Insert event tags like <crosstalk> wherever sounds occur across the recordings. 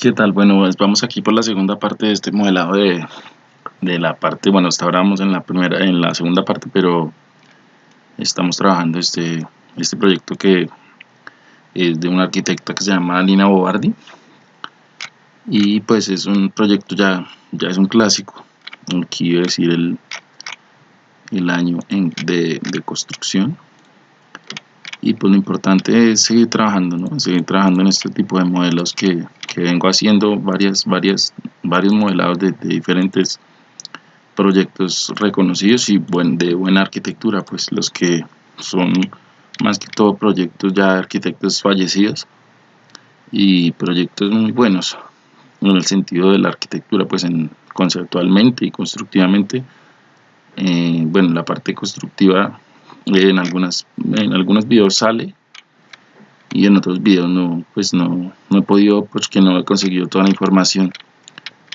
¿Qué tal? Bueno, pues vamos aquí por la segunda parte de este modelado de, de la parte, bueno, hasta ahora vamos en la primera, en la segunda parte, pero estamos trabajando este, este proyecto que es de una arquitecta que se llama Lina Bobardi y pues es un proyecto ya, ya es un clásico, iba a decir el, el año de, de construcción y pues lo importante es seguir trabajando, ¿no? seguir trabajando en este tipo de modelos que, que vengo haciendo varias, varias, varios modelados de, diferentes proyectos reconocidos y buen, de buena arquitectura, pues los que son más que todo proyectos ya de arquitectos fallecidos y proyectos muy buenos en el sentido de la arquitectura, pues en, conceptualmente y constructivamente. Eh, bueno, la parte constructiva en algunas en algunos videos sale y en otros videos no pues no, no he podido porque no he conseguido toda la información.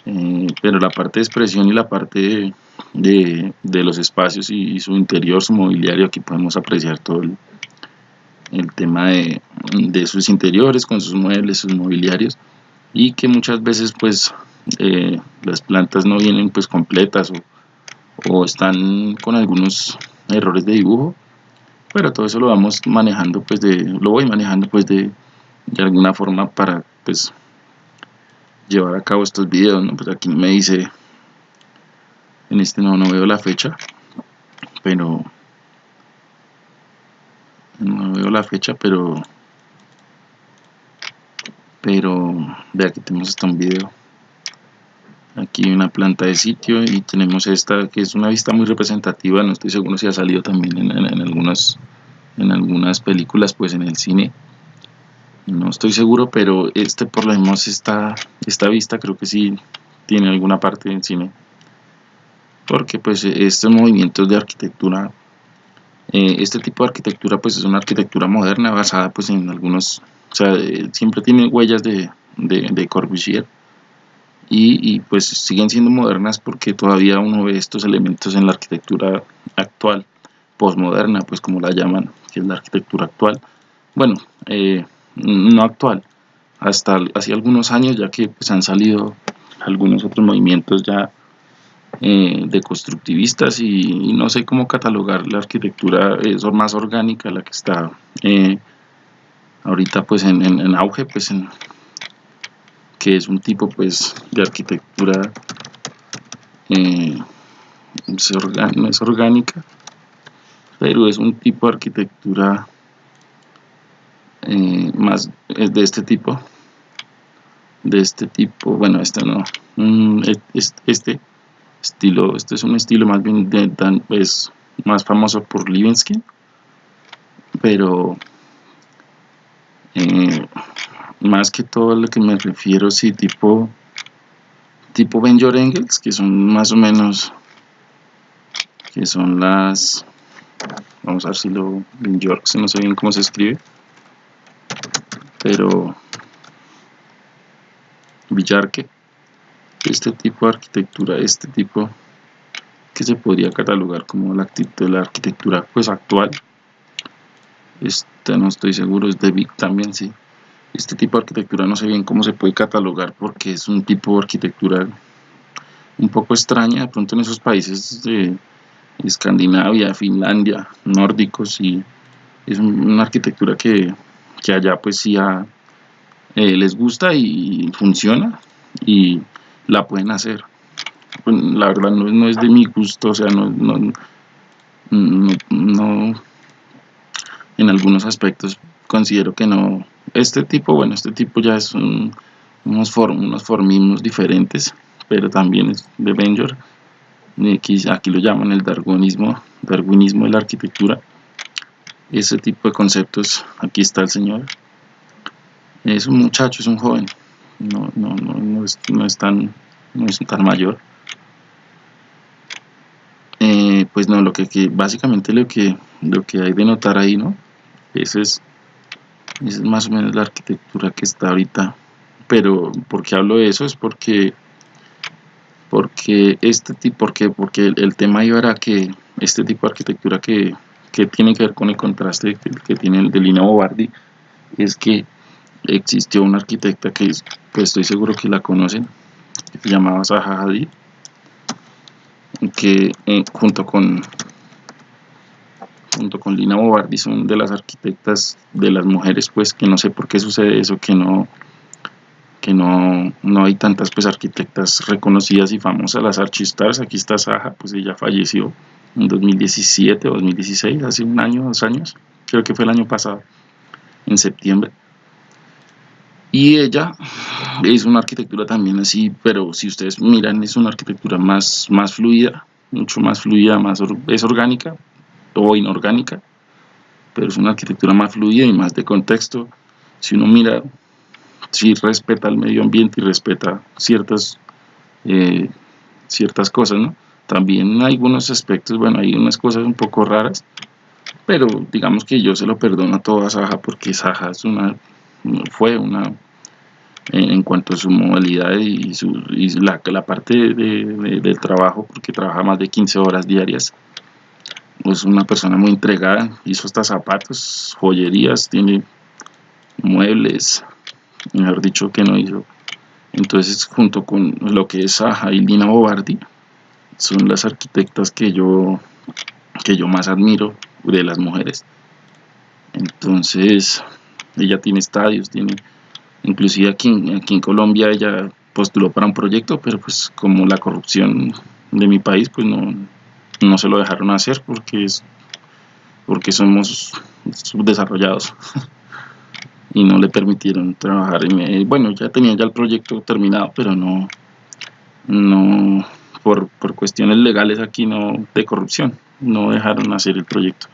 Eh, pero la parte de expresión y la parte de, de, los espacios y, su interior, su mobiliario, aquí podemos apreciar todo el, el tema de, de, sus interiores con sus muebles, sus mobiliarios y que muchas veces pues eh, las plantas no vienen pues completas o, o están con algunos errores de dibujo pero todo eso lo vamos manejando pues de lo voy manejando pues de, de alguna forma para pues llevar a cabo estos videos ¿no? pues aquí me dice en este no, no veo la fecha pero no veo la fecha pero pero de aquí tenemos hasta un video aquí una planta de sitio y tenemos esta que es una vista muy representativa. No estoy seguro si ha salido también en, en, algunas en algunas películas pues en el cine. No estoy seguro pero este por lo menos esta, esta vista creo que sí tiene alguna parte del cine. Porque pues estos movimientos de arquitectura eh, este tipo de arquitectura pues es una arquitectura moderna basada pues en algunos o sea eh, siempre tiene huellas de, de, de Corbusier y, pues siguen siendo modernas porque todavía uno ve estos elementos en la arquitectura actual, posmoderna, pues como la llaman, que es la arquitectura actual. Bueno, eh, no actual, hasta hace algunos años ya que pues, han salido algunos otros movimientos ya eh, de constructivistas y, no sé cómo catalogar la arquitectura es más orgánica, la que está eh, ahorita pues en, en auge, pues en, que es un tipo pues de arquitectura eh, no es orgánica pero es un tipo de arquitectura eh, más es de este tipo de este tipo bueno este no mm, este estilo este es un estilo más bien es más famoso por Livingsky pero eh, más que todo a lo que me refiero sí tipo tipo Engels que son más o menos que son las vamos a ver si lo Benjor no sé bien cómo se escribe pero Villarque este tipo de arquitectura este tipo que se podría catalogar como la, la arquitectura pues actual esta no estoy seguro es de Vic también sí este tipo de arquitectura no sé bien cómo se puede catalogar porque es un tipo de arquitectura un poco extraña de pronto en esos países de Escandinavia, Finlandia, nórdicos y es una arquitectura que, que allá pues sí eh, les gusta y funciona y la pueden hacer. Pues, la verdad no, no, es de mi gusto o sea no, no, no en algunos aspectos considero que no este tipo, bueno, este tipo ya es unos, unos formismos diferentes, pero también es de Benjor. Aquí, aquí lo llaman el darwinismo, darwinismo de la arquitectura. Ese tipo de conceptos, aquí está el señor. Es un muchacho, es un joven, no, no, no, no, es, no es, tan, no es tan mayor. Eh, pues no, lo que, que, básicamente lo que, lo que hay de notar ahí, ¿no? Ese es es más o menos la arquitectura que está ahorita pero ¿por qué hablo de eso? es porque porque este tipo porque, porque el, tema iba era que este tipo de arquitectura que, que, tiene que ver con el contraste que, tiene el de Lina Bobardi es que existió una arquitecta que pues estoy seguro que la conocen que se llamaba Zaha Hadid que eh, junto con junto con Lina Bobardi son de las arquitectas de las mujeres pues que no sé por qué sucede eso que no que no, no hay tantas pues arquitectas reconocidas y famosas. Las archistars aquí está Zaha pues ella falleció en 2017 o 2016 hace un año dos años creo que fue el año pasado en septiembre. Y ella es una arquitectura también así, pero si ustedes miran es una arquitectura más, más fluida, mucho más fluida, más es orgánica o inorgánica, pero es una arquitectura más fluida y más de contexto. Si uno mira, si respeta el medio ambiente y respeta ciertas, eh, ciertas cosas, ¿no? También hay algunos aspectos, bueno, hay unas cosas un poco raras, pero digamos que yo se lo perdono a toda Saja porque Saja es una fue una en cuanto a su modalidad y, su, la, la, parte de, del trabajo, porque trabaja más de 15 horas diarias. Es una persona muy entregada, hizo hasta zapatos, joyerías, tiene muebles, mejor dicho que no hizo. Entonces, junto con lo que es Saja y Lina Bobardi, son las arquitectas que yo, que yo más admiro de las mujeres. Entonces, ella tiene estadios, tiene, inclusive aquí, aquí en Colombia ella postuló para un proyecto, pero pues como la corrupción de mi país, pues no, no se lo dejaron hacer porque es porque somos subdesarrollados. <laughs> Y no le permitieron trabajar. En, bueno ya tenía ya el proyecto terminado pero no no por, por cuestiones legales aquí no de corrupción no dejaron hacer el proyecto.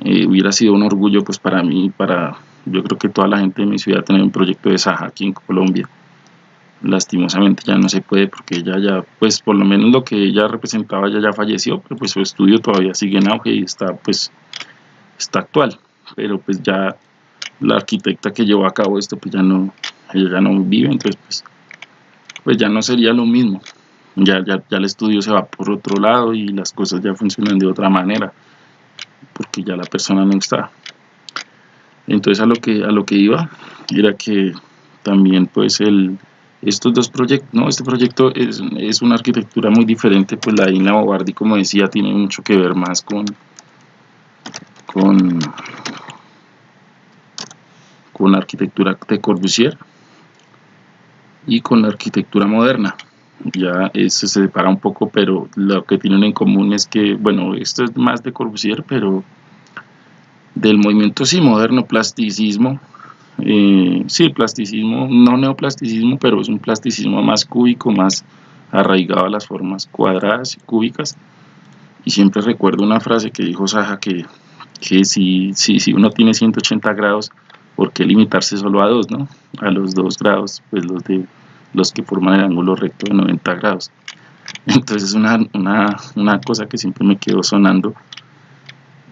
Eh, hubiera sido un orgullo pues para mí para yo creo que toda la gente de mi ciudad tiene un proyecto de Saja aquí en Colombia. Lastimosamente ya no se puede porque ella ya, pues por lo menos lo que ella representaba ya ya falleció, pero pues su estudio todavía sigue en auge y está pues está actual. Pero pues ya la arquitecta que llevó a cabo esto pues ya no, ella ya no vive, entonces pues, pues ya no sería lo mismo. Ya, ya, ya el estudio se va por otro lado y las cosas ya funcionan de otra manera porque ya la persona no está. Entonces a lo que, a lo que iba era que también pues el, estos dos proyectos, no, este proyecto es, es, una arquitectura muy diferente, pues la Ina Bobardi como decía tiene mucho que ver más con con con la arquitectura de Corbusier y con la arquitectura moderna. Ya se separa un poco pero lo que tienen en común es que bueno esto es más de Corbusier pero del movimiento sí moderno, plasticismo, eh, sí, plasticismo, no neoplasticismo, pero es un plasticismo más cúbico, más arraigado a las formas cuadradas y cúbicas. Y siempre recuerdo una frase que dijo Saja que, que si, si, si uno tiene 180 grados, ¿por qué limitarse solo a dos, no? A los dos grados, pues los de los que forman el ángulo recto de 90 grados. Entonces es una, una, una cosa que siempre me quedó sonando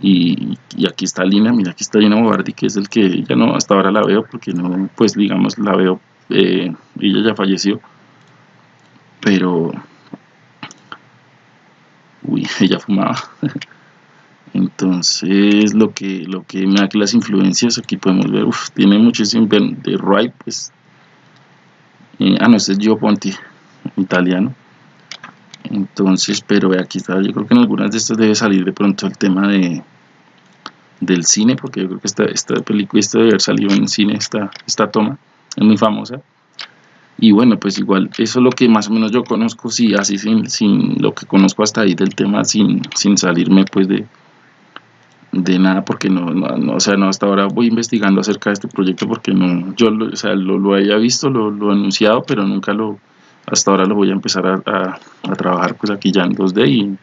y, aquí está Lina, mira aquí está Lina Bobardi que es el que ya no hasta ahora la veo porque no pues digamos la veo eh, ella ya falleció pero uy <laughs> ella fumaba. Entonces lo que lo que me da que las influencias aquí podemos ver uf, tiene muchísimo de Wright pues eh, ah no este es Gio Ponti italiano. Entonces pero aquí está yo creo que en algunas de estas debe salir de pronto el tema de del cine porque yo creo que esta, esta película esta debe haber salido en cine esta, esta toma es muy famosa. Y bueno pues igual eso es lo que más o menos yo conozco sí así sin, sin lo que conozco hasta ahí del tema sin, sin salirme pues de de nada porque no, no, o sea no hasta ahora voy investigando acerca de este proyecto porque no yo o sea, lo, lo haya visto lo, lo he anunciado pero nunca lo hasta ahora lo voy a empezar a, a, trabajar pues aquí ya en 2D y,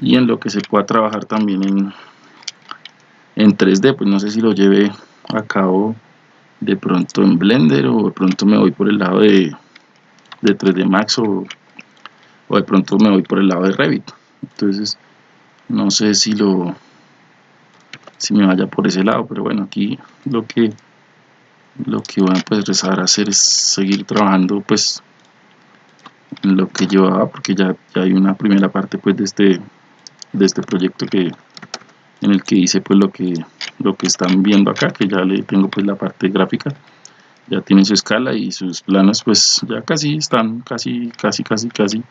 y, en lo que se pueda trabajar también en, en 3D, pues no sé si lo lleve a cabo de pronto en Blender o de pronto me voy por el lado de, de 3D Max o, o de pronto me voy por el lado de Revit. Entonces, no sé si lo si me vaya por ese lado, pero bueno, aquí lo que lo que voy a empezar a hacer es seguir trabajando pues lo que llevaba porque ya, ya hay una primera parte pues de este de este proyecto que, en el que hice pues lo que lo que están viendo acá que ya le tengo pues la parte gráfica. Ya tiene su escala y sus planos pues ya casi están casi casi casi casi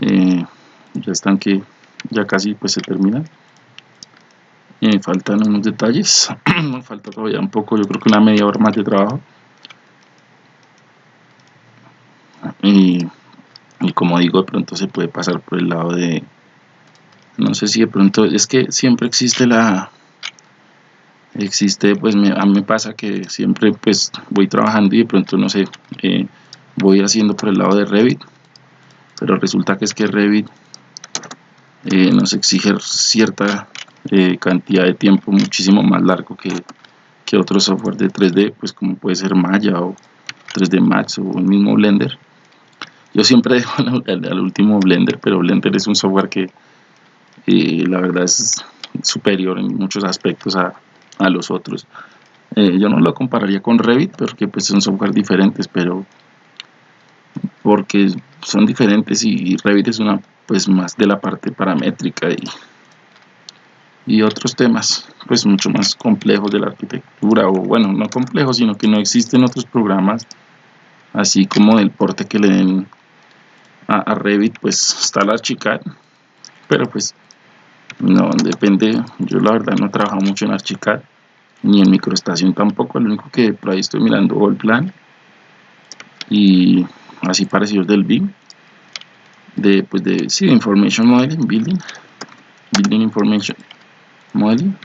eh, ya están que ya casi pues se terminan. Me faltan unos detalles <clears throat> falta todavía un poco yo creo que una media hora más de trabajo. Y, y como digo de pronto se puede pasar por el lado de no sé si de pronto es que siempre existe la existe pues a mí me pasa que siempre pues voy trabajando y de pronto no sé eh, voy haciendo por el lado de Revit pero resulta que es que Revit eh, nos exige cierta eh, cantidad de tiempo muchísimo más largo que, que otro software de 3D pues como puede ser Maya o 3D Max o el mismo Blender. Yo siempre <laughs> dejo al último Blender pero Blender es un software que la verdad es superior en muchos aspectos a, a los otros. Eh, yo no lo compararía con Revit porque pues son software diferentes, pero porque son diferentes y, Revit es una pues más de la parte paramétrica y, y otros temas pues mucho más complejos de la arquitectura o bueno no complejos sino que no existen otros programas así como el porte que le den a, a Revit pues está la Archicad pero pues no, depende, yo la verdad no trabajo mucho en Archicad, ni en microestación tampoco, lo único que por ahí estoy mirando el plan y así parecidos del BIM, de pues de, sí, Information Modeling, Building, Building Information Modeling,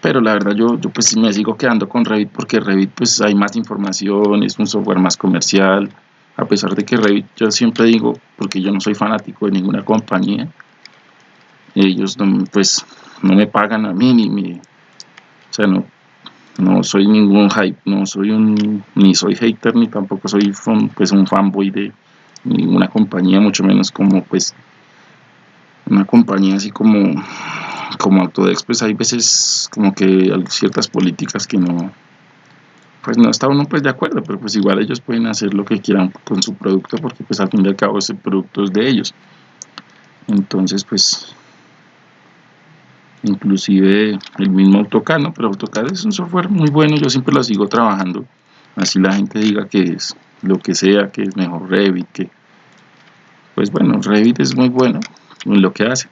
pero la verdad yo, yo pues me sigo quedando con Revit porque Revit pues hay más información, es un software más comercial, a pesar de que Revit yo siempre digo, porque yo no soy fanático de ninguna compañía, ellos no, pues no me pagan a mí ni mi o sea no no soy ningún hype no soy un ni soy hater ni tampoco soy pues un fanboy de ninguna compañía mucho menos como pues una compañía así como como Autodex pues hay veces como que ciertas políticas que no pues no está uno pues de acuerdo pero pues igual ellos pueden hacer lo que quieran con su producto porque pues al fin y al cabo ese producto es de ellos. Entonces pues inclusive el mismo AutoCAD, ¿no? pero AutoCAD es un software muy bueno, yo siempre lo sigo trabajando, así la gente diga que es lo que sea, que es mejor Revit, que pues bueno, Revit es muy bueno en lo que hace,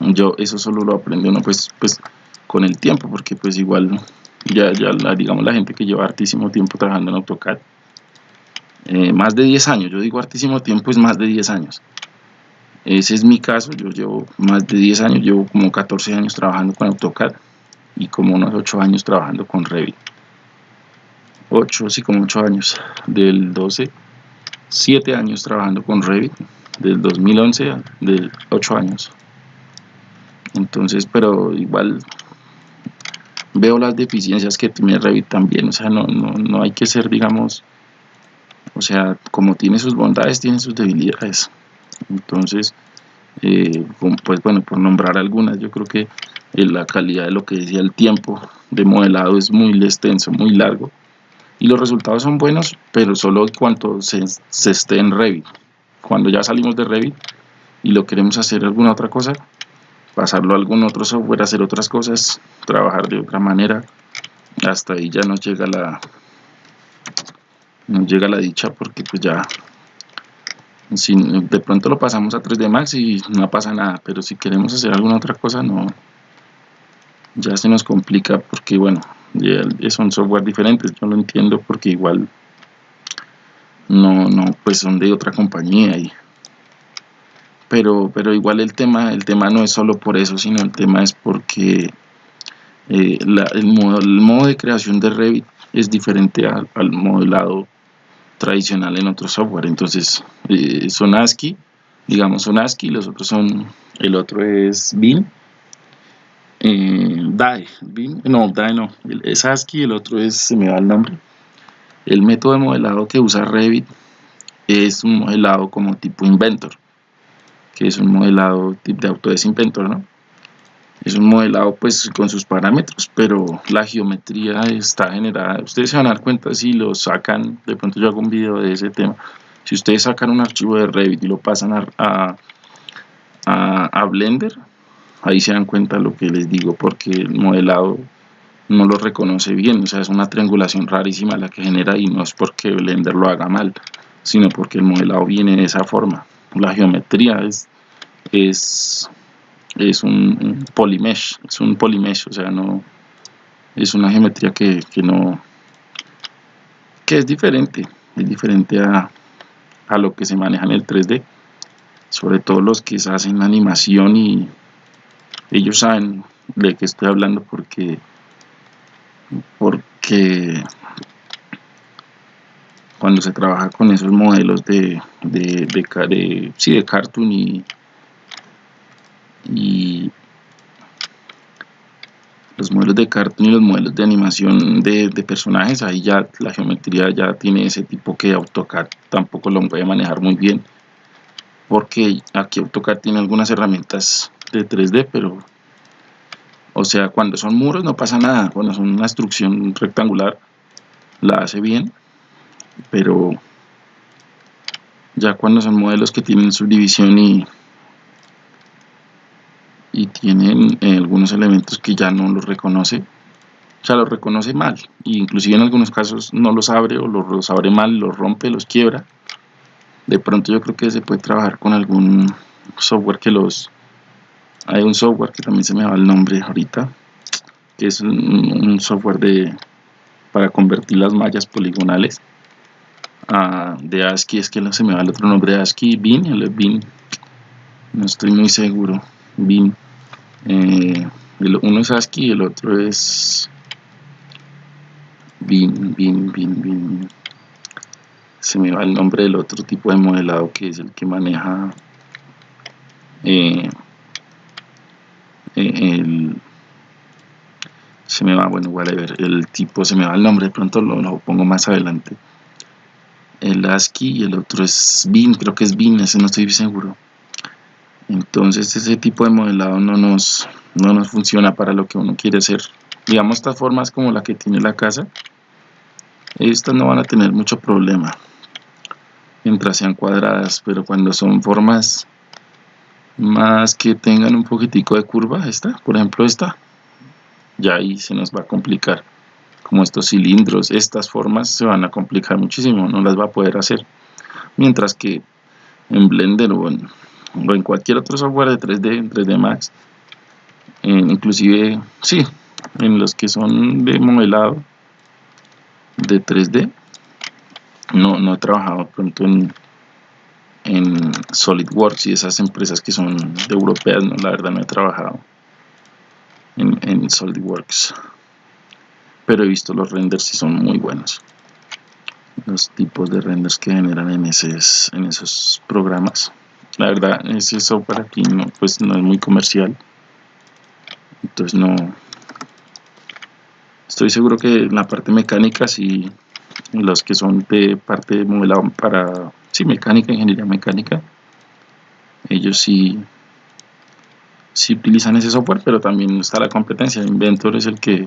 yo eso solo lo aprende uno pues, pues con el tiempo, porque pues igual ya, ya la, digamos la gente que lleva hartísimo tiempo trabajando en AutoCAD, eh, más de 10 años, yo digo hartísimo tiempo es más de 10 años, ese es mi caso, yo llevo más de 10 años, llevo como 14 años trabajando con AutoCAD y como unos 8 años trabajando con Revit. 8, sí, como 8 años, del 12, 7 años trabajando con Revit, del 2011 de 8 años. Entonces, pero igual veo las deficiencias que tiene Revit también, o sea, no, no, no hay que ser, digamos, o sea, como tiene sus bondades, tiene sus debilidades entonces eh, pues bueno por nombrar algunas yo creo que eh, la calidad de lo que decía el tiempo de modelado es muy extenso muy largo. Y los resultados son buenos pero solo cuando se, se esté en Revit. Cuando ya salimos de Revit y lo queremos hacer alguna otra cosa pasarlo a algún otro software hacer otras cosas trabajar de otra manera hasta ahí ya nos llega la nos llega la dicha porque pues ya si de pronto lo pasamos a 3D Max y no pasa nada, pero si queremos hacer alguna otra cosa no. Ya se nos complica porque bueno, son software diferentes, yo lo entiendo porque igual no, no, pues son de otra compañía y pero, pero igual el tema, el tema no es solo por eso, sino el tema es porque eh, el, modo, el, modo, de creación de Revit es diferente al, al modelado tradicional en otro software. Entonces, eh, son ASCII, digamos son ASCII, los otros son, el otro es BIM, eh, DAE, BIM, no, DAE no, es ASCII, el otro es, se me va el nombre. El método de modelado que usa Revit es un modelado como tipo Inventor, que es un modelado tipo de Autodesk Inventor, ¿no? Es un modelado pues con sus parámetros pero la geometría está generada ustedes se van a dar cuenta si lo sacan de pronto yo hago un video de ese tema si ustedes sacan un archivo de Revit y lo pasan a, a, Blender ahí se dan cuenta lo que les digo porque el modelado no lo reconoce bien, o sea, es una triangulación rarísima la que genera y no es porque Blender lo haga mal, sino porque el modelado viene de esa forma. La geometría es, es, es un, polymesh, es un polymesh, o sea, no es una geometría que, que no que es diferente, es diferente a, a lo que se maneja en el 3D, sobre todo los que hacen animación y ellos saben de qué estoy hablando porque porque cuando se trabaja con esos modelos de, de, de, sí, de cartoon y, y los modelos de cartoon y los modelos de animación de, personajes, ahí ya la geometría ya tiene ese tipo que AutoCAD tampoco lo puede manejar muy bien porque aquí AutoCAD tiene algunas herramientas de 3D pero o sea, cuando son muros no pasa nada, cuando son una instrucción rectangular la hace bien, pero ya cuando son modelos que tienen subdivisión y, y tienen eh, algunos elementos que ya no los reconoce, o sea, los reconoce mal, e inclusive en algunos casos no los abre o los, abre mal, los rompe, los quiebra. De pronto yo creo que se puede trabajar con algún software que los hay un software que también se me va el nombre ahorita que es un, software de para convertir las mallas poligonales de ASCII es que se me va el otro nombre de ASCII BIN, el BIN no estoy muy seguro BIN eh, uno es ASCII y el otro es BIN, BIN, BIN, BIN se me va el nombre del otro tipo de modelado que es el que maneja eh, el se me va, bueno, ver el tipo se me va el nombre, de pronto lo, pongo más adelante. El ASCII y el otro es BIN, creo que es BIN, ese no estoy seguro. Entonces ese tipo de modelado no nos, no nos funciona para lo que uno quiere hacer. Digamos estas formas como la que tiene la casa, estas no van a tener mucho problema mientras sean cuadradas, pero cuando son formas más que tengan un poquitico de curva, esta, por ejemplo esta, ya ahí se nos va a complicar. Como estos cilindros, estas formas se van a complicar muchísimo, no las va a poder hacer. Mientras que en Blender o en, cualquier otro software de 3D, en 3D Max, inclusive, sí, en los que son de modelado de 3D, no, no he trabajado pronto en en SolidWorks y esas empresas que son de europeas, la verdad no he trabajado en, SolidWorks. Pero he visto los renders y son muy buenos. Los tipos de renders que generan en, esos, en esos programas. La verdad, ese software aquí no, pues no es muy comercial. Entonces no... Estoy seguro que en la parte mecánica sí, los que son de parte de modelado para sí, mecánica, ingeniería mecánica, ellos sí, sí utilizan ese software, pero también está la competencia. Inventor es el que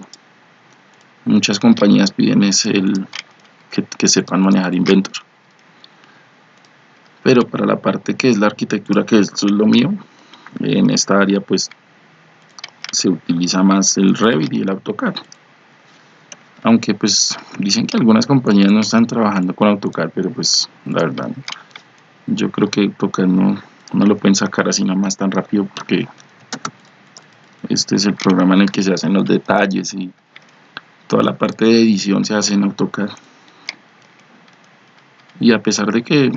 muchas compañías piden es el que, sepan manejar Inventor. Pero para la parte que es la arquitectura, que esto es lo mío, en esta área pues se utiliza más el Revit y el AutoCAD. Aunque pues dicen que algunas compañías no están trabajando con AutoCAD pero pues la verdad yo creo que AutoCAD no, no lo pueden sacar así más tan rápido porque este es el programa en el que se hacen los detalles y toda la parte de edición se hace en AutoCAD. Y a pesar de que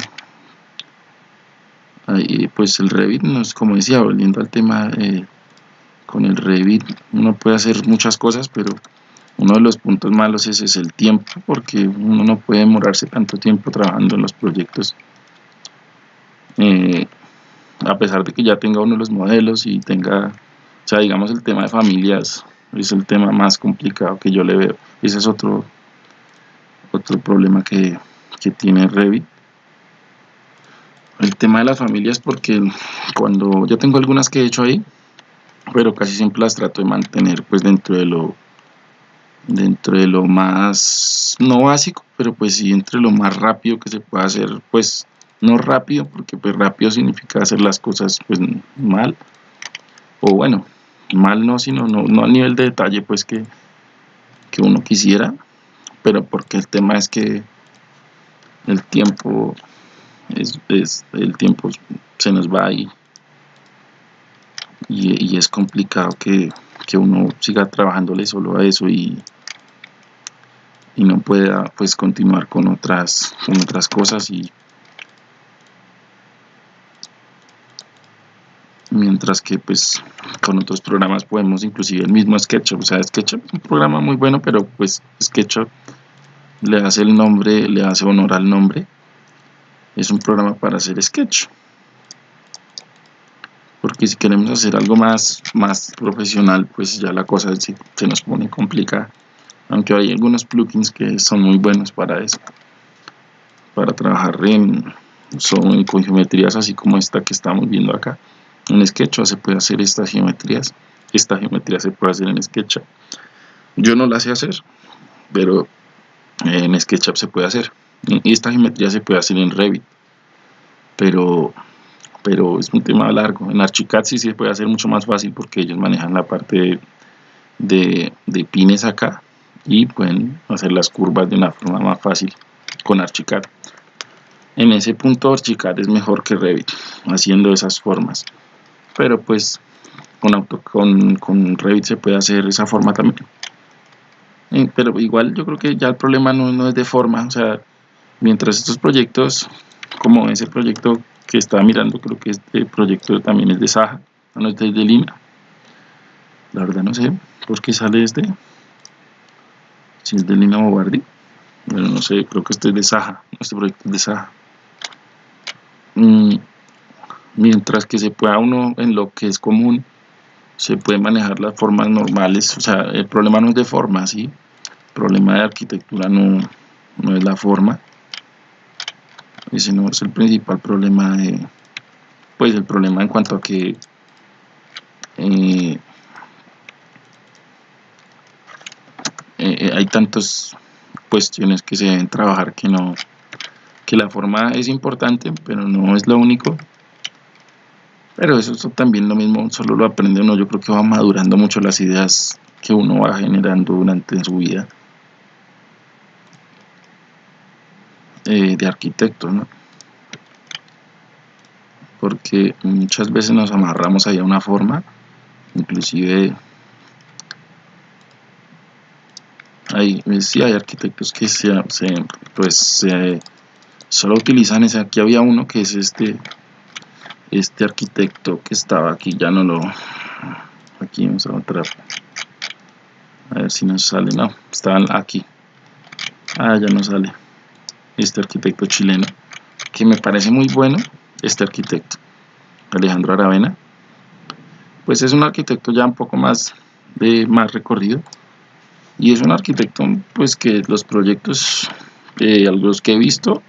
pues el Revit no es como decía volviendo al tema eh, con el Revit uno puede hacer muchas cosas pero uno de los puntos malos es el tiempo, porque uno no puede demorarse tanto tiempo trabajando en los proyectos. Eh, a pesar de que ya tenga uno de los modelos y tenga, o sea, digamos el tema de familias es el tema más complicado que yo le veo. Ese es otro, otro problema que, que tiene Revit. El tema de las familias porque cuando yo tengo algunas que he hecho ahí, pero casi siempre las trato de mantener pues dentro de lo dentro de lo más, no básico, pero pues sí entre lo más rápido que se pueda hacer, pues no rápido, porque pues rápido significa hacer las cosas pues mal, o bueno, mal no, sino no, no a nivel de detalle pues que, que uno quisiera, pero porque el tema es que el tiempo es, es el tiempo se nos va y, y, es complicado que, que, uno siga trabajándole solo a eso y, y no pueda pues continuar con otras con otras cosas y mientras que pues con otros programas podemos inclusive el mismo SketchUp, o sea SketchUp es un programa muy bueno pero pues SketchUp le hace el nombre, le hace honor al nombre es un programa para hacer sketch porque si queremos hacer algo más, más profesional pues ya la cosa se, nos pone complicada aunque hay algunos plugins que son muy buenos para eso para trabajar en, son, con geometrías así como esta que estamos viendo acá en SketchUp se puede hacer estas geometrías. Esta geometría se puede hacer en SketchUp. Yo no la sé hacer, pero en SketchUp se puede hacer. Esta geometría se puede hacer en Revit. Pero, pero es un tema largo. En Archicad sí se puede hacer mucho más fácil porque ellos manejan la parte de, de pines acá y pueden hacer las curvas de una forma más fácil con Archicad. En ese punto Archicad es mejor que Revit, haciendo esas formas pero pues con, auto, con, con Revit se puede hacer esa forma también pero igual yo creo que ya el problema no, no, es de forma o sea mientras estos proyectos como ese proyecto que estaba mirando creo que este proyecto también es de Saja no es de, de Lima. La verdad no sé por qué sale este. Si es de Lina Bobardi bueno no sé creo que este es de Saja este proyecto es de Saja. Mm, mientras que se pueda uno en lo que es común se puede manejar las formas normales o sea el problema no es de forma ¿sí? el problema de arquitectura no, no es la forma ese no es el principal problema de pues el problema en cuanto a que eh, eh, hay tantas cuestiones que se deben trabajar que no que la forma es importante pero no es lo único. Pero eso, también lo mismo, solo lo aprende uno, yo creo que va madurando mucho las ideas que uno va generando durante su vida eh, de arquitecto, ¿no? Porque muchas veces nos amarramos ahí a una forma, inclusive hay, sí hay arquitectos que se, pues, se, solo utilizan ese, aquí había uno que es este este arquitecto que estaba aquí ya no lo aquí vamos a entrar a ver si nos sale no estaban aquí ah ya no sale este arquitecto chileno que me parece muy bueno este arquitecto Alejandro Aravena pues es un arquitecto ya un poco más de más recorrido y es un arquitecto pues que los proyectos eh, los que he visto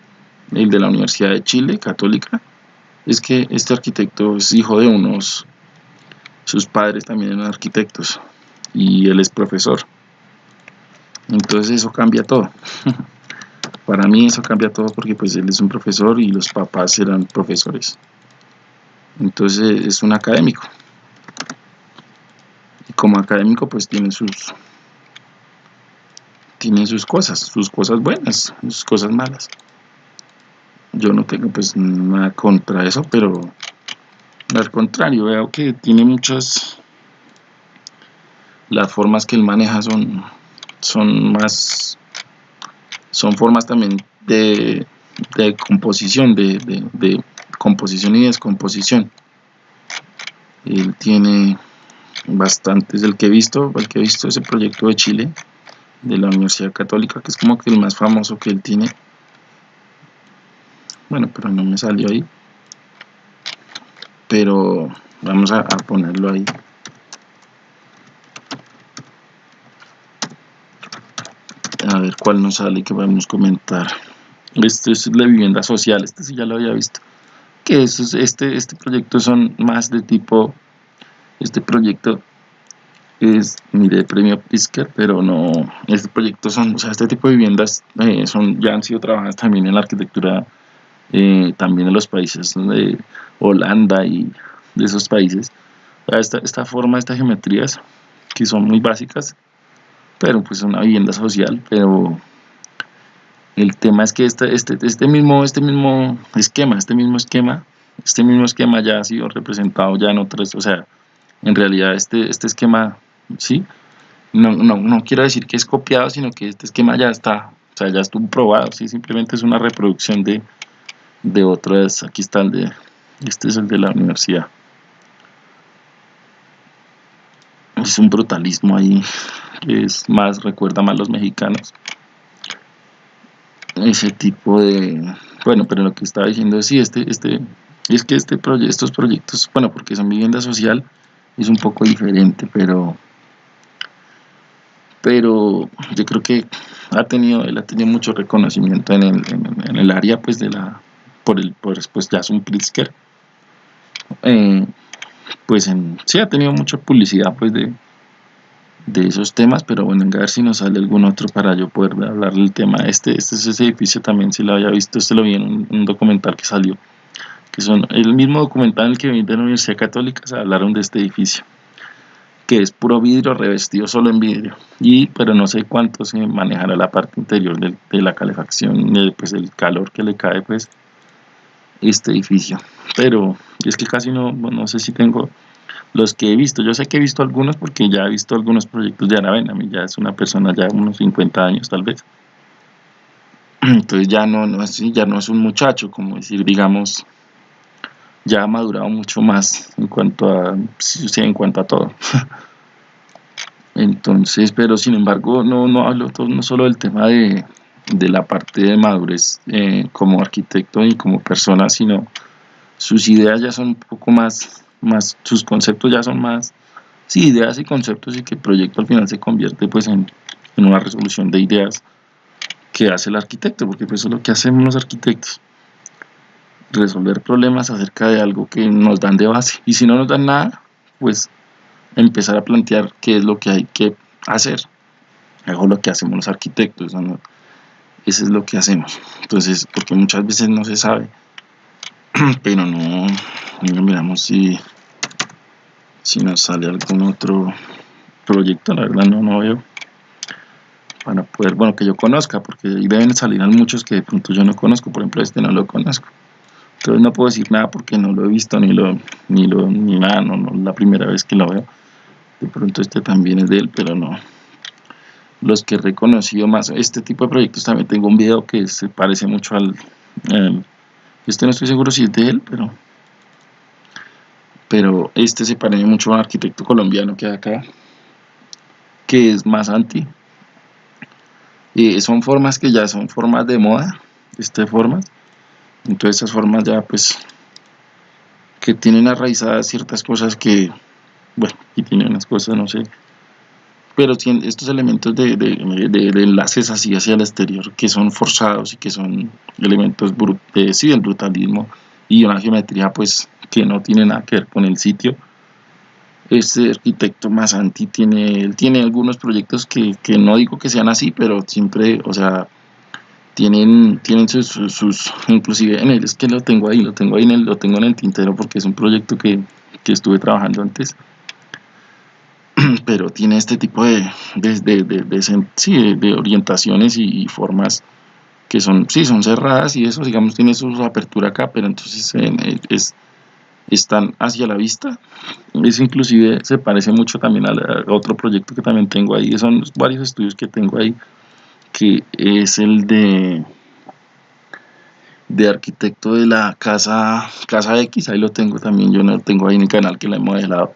el de la Universidad de Chile Católica es que este arquitecto es hijo de unos, sus padres también eran arquitectos y él es profesor. Entonces eso cambia todo. <laughs> Para mí eso cambia todo porque pues él es un profesor y los papás eran profesores. Entonces es un académico. Y como académico pues tiene sus tiene sus cosas, sus cosas buenas, sus cosas malas yo no tengo pues nada contra eso, pero al contrario, veo que tiene muchas las formas que él maneja son son más son formas también de, de composición de, de, composición y descomposición. Él tiene bastantes del que he visto el que he visto ese proyecto de Chile de la Universidad Católica que es como que el más famoso que él tiene. Bueno pero no me salió ahí. Pero vamos a, ponerlo ahí a cuál nos sale que podemos comentar. Este es la vivienda social este sí ya lo había visto. Que eso este este proyecto son más de tipo este proyecto es mire premio Prisker pero no este proyecto son o sea este tipo de viviendas eh, son ya han sido trabajadas también en la arquitectura eh, también en los países de Holanda y de esos países. Esta, esta forma, estas geometrías que son muy básicas, pero pues una vivienda social, pero el tema es que este, este, este, mismo, este mismo esquema, este mismo esquema, este mismo esquema ya ha sido representado ya en otras, o sea, en realidad este, este esquema, ¿sí? No, no, no quiero decir que es copiado, sino que este esquema ya está, o sea, ya estuvo probado, ¿sí? Simplemente es una reproducción de, de otras, aquí está de, este es el de la universidad. Es un brutalismo ahí, que es más, recuerda más a los mexicanos. Ese tipo de bueno pero lo que estaba diciendo es sí este este es que este proyecto estos proyectos bueno porque son vivienda social es un poco diferente pero pero yo creo que ha tenido él ha tenido mucho reconocimiento en el, en, el área pues de la por el por pues Jason Pritzker. Eh, pues en, sí ha tenido mucha publicidad pues de de esos temas, pero bueno, a ver si nos sale algún otro para yo poder hablar del tema. Este, este es ese edificio también, si lo había visto, este lo vi en un, documental que salió, que son el mismo documental en el que vi de la Universidad Católica, se hablaron de este edificio, que es puro vidrio revestido solo en vidrio, y pero no sé cuánto se manejará la parte interior de, de la calefacción, pues el calor que le cae pues este edificio, pero es que casi no, no sé si tengo los que he visto, yo sé que he visto algunos porque ya he visto algunos proyectos de Aravena, a mí ya es una persona ya unos 50 años tal vez. Entonces ya no, no es, ya no es un muchacho, como decir, digamos, ya ha madurado mucho más en cuanto a, en cuanto a todo. <laughs> Entonces, pero sin embargo, no, no hablo todo, no solo del tema de, de la parte de madurez eh, como arquitecto y como persona, sino sus ideas ya son un poco más más sus conceptos ya son más sí, ideas y conceptos y que el proyecto al final se convierte pues en, en una resolución de ideas que hace el arquitecto, porque pues eso es lo que hacemos los arquitectos resolver problemas acerca de algo que nos dan de base y si no nos dan nada pues empezar a plantear qué es lo que hay que hacer. Es lo que hacemos los arquitectos eso es lo que hacemos entonces porque muchas veces no se sabe <clears throat> pero no, no miramos si si nos sale algún otro proyecto, la verdad no, no veo para poder, bueno, que yo conozca, porque ahí deben salir muchos que de pronto yo no conozco, por ejemplo este no lo conozco. Entonces no puedo decir nada porque no lo he visto ni lo ni lo ni nada, no, no la primera vez que lo veo. De pronto este también es de él, pero no. Los que he reconocido más este tipo de proyectos también tengo un video que se parece mucho al, al este no estoy seguro si es de él, pero pero este se parece mucho a un arquitecto colombiano que hay acá, que es más anti. y son formas que ya son formas de moda, este formas. Entonces esas formas ya pues que tienen arraizadas ciertas cosas que, bueno, y tienen unas cosas, no sé, pero estos elementos de, de, enlaces así hacia el exterior que son forzados y que son elementos de, sí, del brutalismo y una geometría pues que no tiene nada que ver con el sitio. Este arquitecto Masanti tiene, él tiene algunos proyectos que, que, no digo que sean así, pero siempre, o sea, tienen, tienen sus, sus, inclusive en él, es que lo tengo ahí, lo tengo ahí, en el, lo tengo en el tintero porque es un proyecto que, que estuve trabajando antes, <clears throat> pero tiene este tipo de, de, de, de, de orientaciones y formas que son, sí, son cerradas y eso, digamos, tiene su apertura acá, pero entonces es, están hacia la vista. Eso inclusive se parece mucho también a, otro proyecto que también tengo ahí, son varios estudios que tengo ahí, que es el de de arquitecto de la casa casa X, ahí lo tengo también, yo no lo tengo ahí en el canal que la he modelado.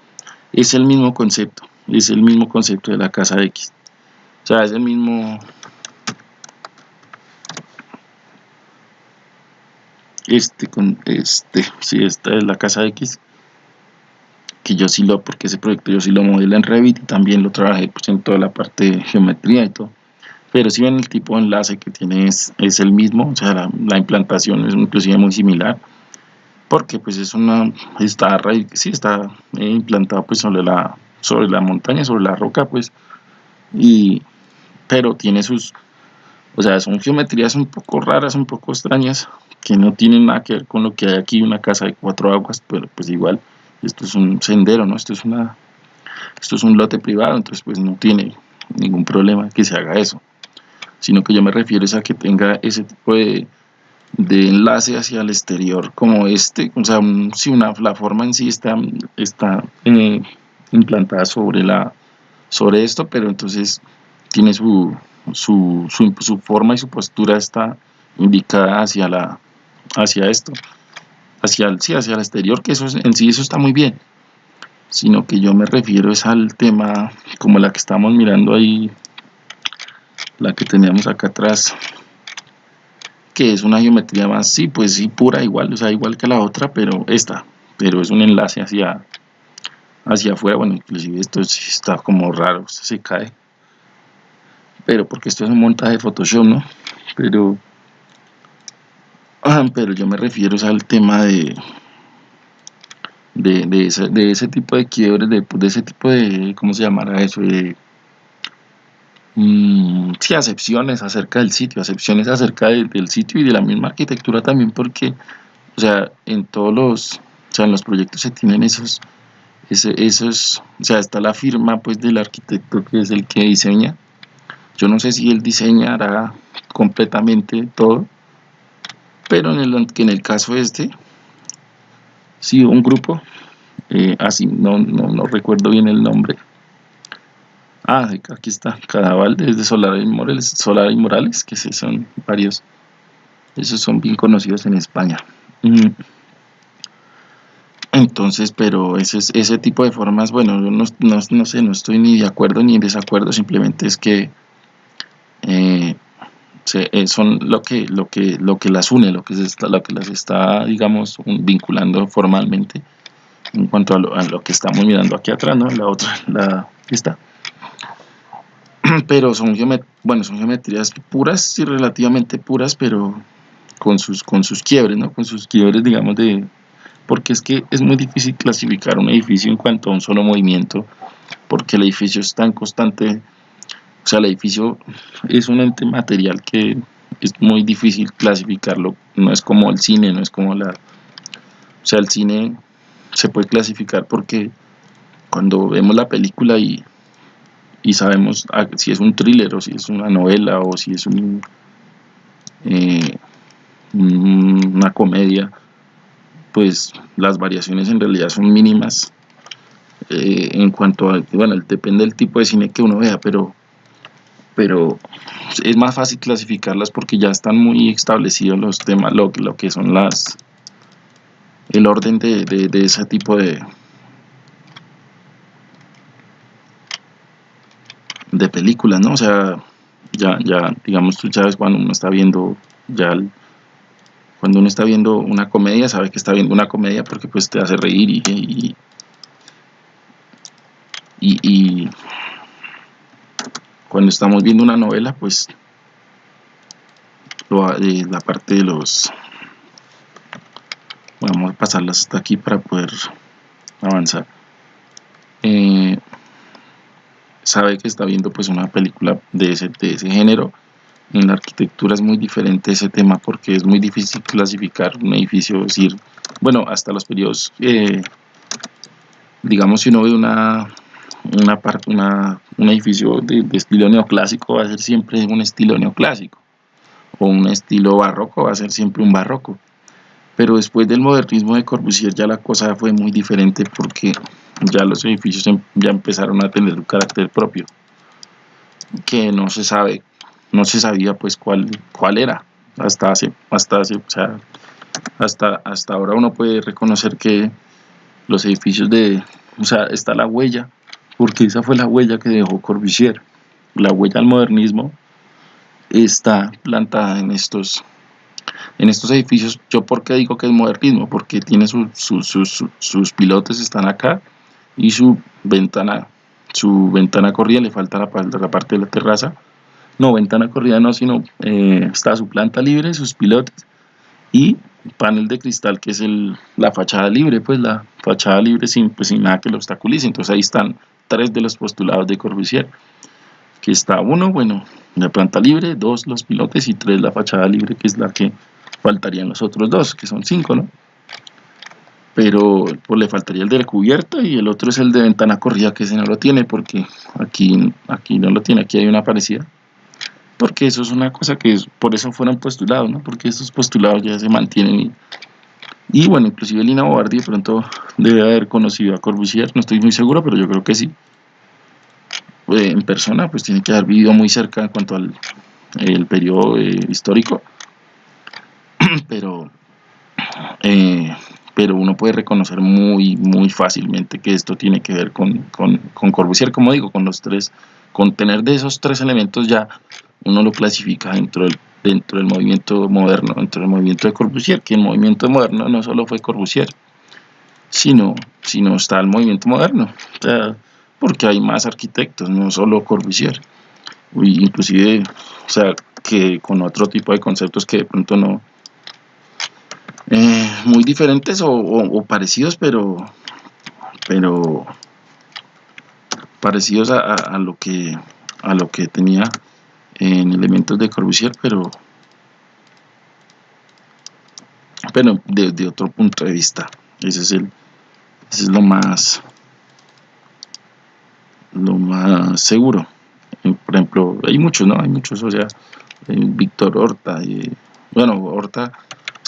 Es el mismo concepto, es el mismo concepto de la casa X. O sea, es el mismo este con este si esta es la casa X que yo sí lo porque ese proyecto yo sí lo modelé en Revit y también lo trabajé pues, en toda la parte de geometría y todo pero si ven el tipo de enlace que tiene es, el mismo o sea la, implantación es inclusive muy similar porque pues es una está sí está eh, implantado pues sobre la sobre la montaña sobre la roca pues y pero tiene sus o sea son geometrías un poco raras un poco extrañas que no tienen nada que ver con lo que hay aquí, una casa de cuatro aguas, pero pues igual esto es un sendero, ¿no? Esto es una esto es un lote privado, entonces pues no tiene ningún problema que se haga eso. Sino que yo me refiero a que tenga ese tipo de, enlace hacia el exterior como este, o sea, si una, la forma en sí está, está eh, implantada sobre, la, sobre esto, pero entonces tiene su, su, su, forma y su postura está indicada hacia, la, hacia esto, hacia el, hacia el exterior, que eso en sí eso está muy bien sino que yo me refiero es al tema como la que estamos mirando ahí la que teníamos acá atrás que es una geometría más, sí, pues sí, pura igual, o sea, igual que la otra, pero esta, pero es un enlace hacia hacia afuera, bueno, inclusive esto está como raro, se cae pero porque esto es un montaje de Photoshop, ¿no? Pero ah, pero yo me refiero al tema de de, de, ese, de ese tipo de quiebres, de, ese tipo de, ¿cómo se llamará eso? De, mmm, sí, acepciones acerca del sitio, acepciones acerca del sitio y de la misma arquitectura también, porque, o sea, en todos los, o sea, en los proyectos se tienen esos, ese, esos, o sea, está la firma, pues, del arquitecto que es el que diseña. Yo no sé si él diseñará completamente todo, pero en el, en el caso este, sí, un grupo, eh, así, no, no, recuerdo bien el nombre. Ah, aquí está, Cadaval desde Solar y Morales, Solar y Morales, que son varios, esos son bien conocidos en España. Mm. Entonces, pero ese, ese tipo de formas, bueno, yo no, no, sé, no estoy ni de acuerdo ni en desacuerdo, simplemente es que eh, eh, son lo que, lo, que, lo que las une, lo que, está, lo que las está, digamos, vinculando formalmente en cuanto a lo, que estamos mirando aquí atrás, ¿no? La otra, la está. <clears throat> Pero son, bueno, son geometrías puras y relativamente puras, pero con sus, con sus quiebres, ¿no? Con sus quiebres, digamos, de... Porque es que es muy difícil clasificar un edificio en cuanto a un solo movimiento, porque el edificio está en constante o sea, el edificio es un ente material que es muy difícil clasificarlo. No es como el cine, no es como la... O sea, el cine se puede clasificar porque cuando vemos la película y, y sabemos si es un thriller o si es una novela o si es un, eh, una comedia, pues las variaciones en realidad son mínimas eh, en cuanto a, bueno, depende del tipo de cine que uno vea, pero pero es más fácil clasificarlas porque ya están muy establecidos los temas, lo, lo que son las el orden de, de, ese tipo de de películas, ¿no? O sea, ya, ya, digamos, tú sabes cuando uno está viendo, ya, cuando uno está viendo una comedia, sabe que está viendo una comedia porque pues te hace reír y, y, y cuando estamos viendo una novela, pues eh, la parte de los vamos a pasarlas hasta aquí para poder avanzar. Eh, sabe que está viendo pues una película de ese, de ese género en la arquitectura es muy diferente ese tema porque es muy difícil clasificar un edificio, decir, bueno, hasta los periodos, eh, digamos si uno ve una, una, una, un edificio de, estilo neoclásico va a ser siempre un estilo neoclásico o un estilo barroco va a ser siempre un barroco. Pero después del modernismo de Corbusier ya la cosa fue muy diferente porque ya los edificios em, ya empezaron a tener un carácter propio que no se sabe no se sabía pues cuál cuál era hasta hace hasta hace, o sea, hasta hasta ahora uno puede reconocer que los edificios de o sea está la huella porque esa fue la huella que dejó Corbusier. La huella al modernismo está plantada en estos, en estos edificios. ¿Yo por qué digo que es modernismo? Porque tiene sus pilotes están acá y su ventana, su ventana corrida, le falta la, parte de la terraza. No, ventana corrida no, sino eh, está su planta libre, sus pilotes y panel de cristal que es el, la fachada libre, pues la fachada libre sin, pues, sin nada que lo obstaculice. Entonces ahí están tres de los postulados de Corbusier. Que está uno, bueno, la planta libre, dos los pilotes y tres la fachada libre, que es la que faltarían los otros dos, que son cinco, ¿no? pero pues, le faltaría el de la cubierta y el otro es el de ventana corrida que ese no lo tiene porque aquí, aquí no lo tiene, aquí hay una parecida porque eso es una cosa que por eso fueron postulados, ¿no? porque esos postulados ya se mantienen y, bueno, inclusive Lina Bobardi de pronto debe haber conocido a Corbusier, no estoy muy seguro, pero yo creo que sí. Eh, en persona, pues tiene que haber vivido muy cerca en cuanto al el periodo eh, histórico, <clears throat> pero eh, pero uno puede reconocer muy, muy fácilmente que esto tiene que ver con, con, Corbusier, como digo, con los tres, con tener de esos tres elementos ya uno lo clasifica dentro del, dentro del movimiento moderno, dentro del movimiento de Corbusier, que el movimiento moderno no solo fue Corbusier, sino, sino está el movimiento moderno, porque hay más arquitectos, no solo Corbusier, inclusive, o sea, que con otro tipo de conceptos que de pronto no, eh, muy diferentes o, parecidos, pero, pero parecidos a, lo que a lo que tenía en elementos de Corbusier, pero pero desde otro punto de vista. Ese es el ese es lo más lo más seguro. Eh, por ejemplo, hay muchos, ¿no? Hay muchos, o sea, Víctor Horta, y, bueno, Horta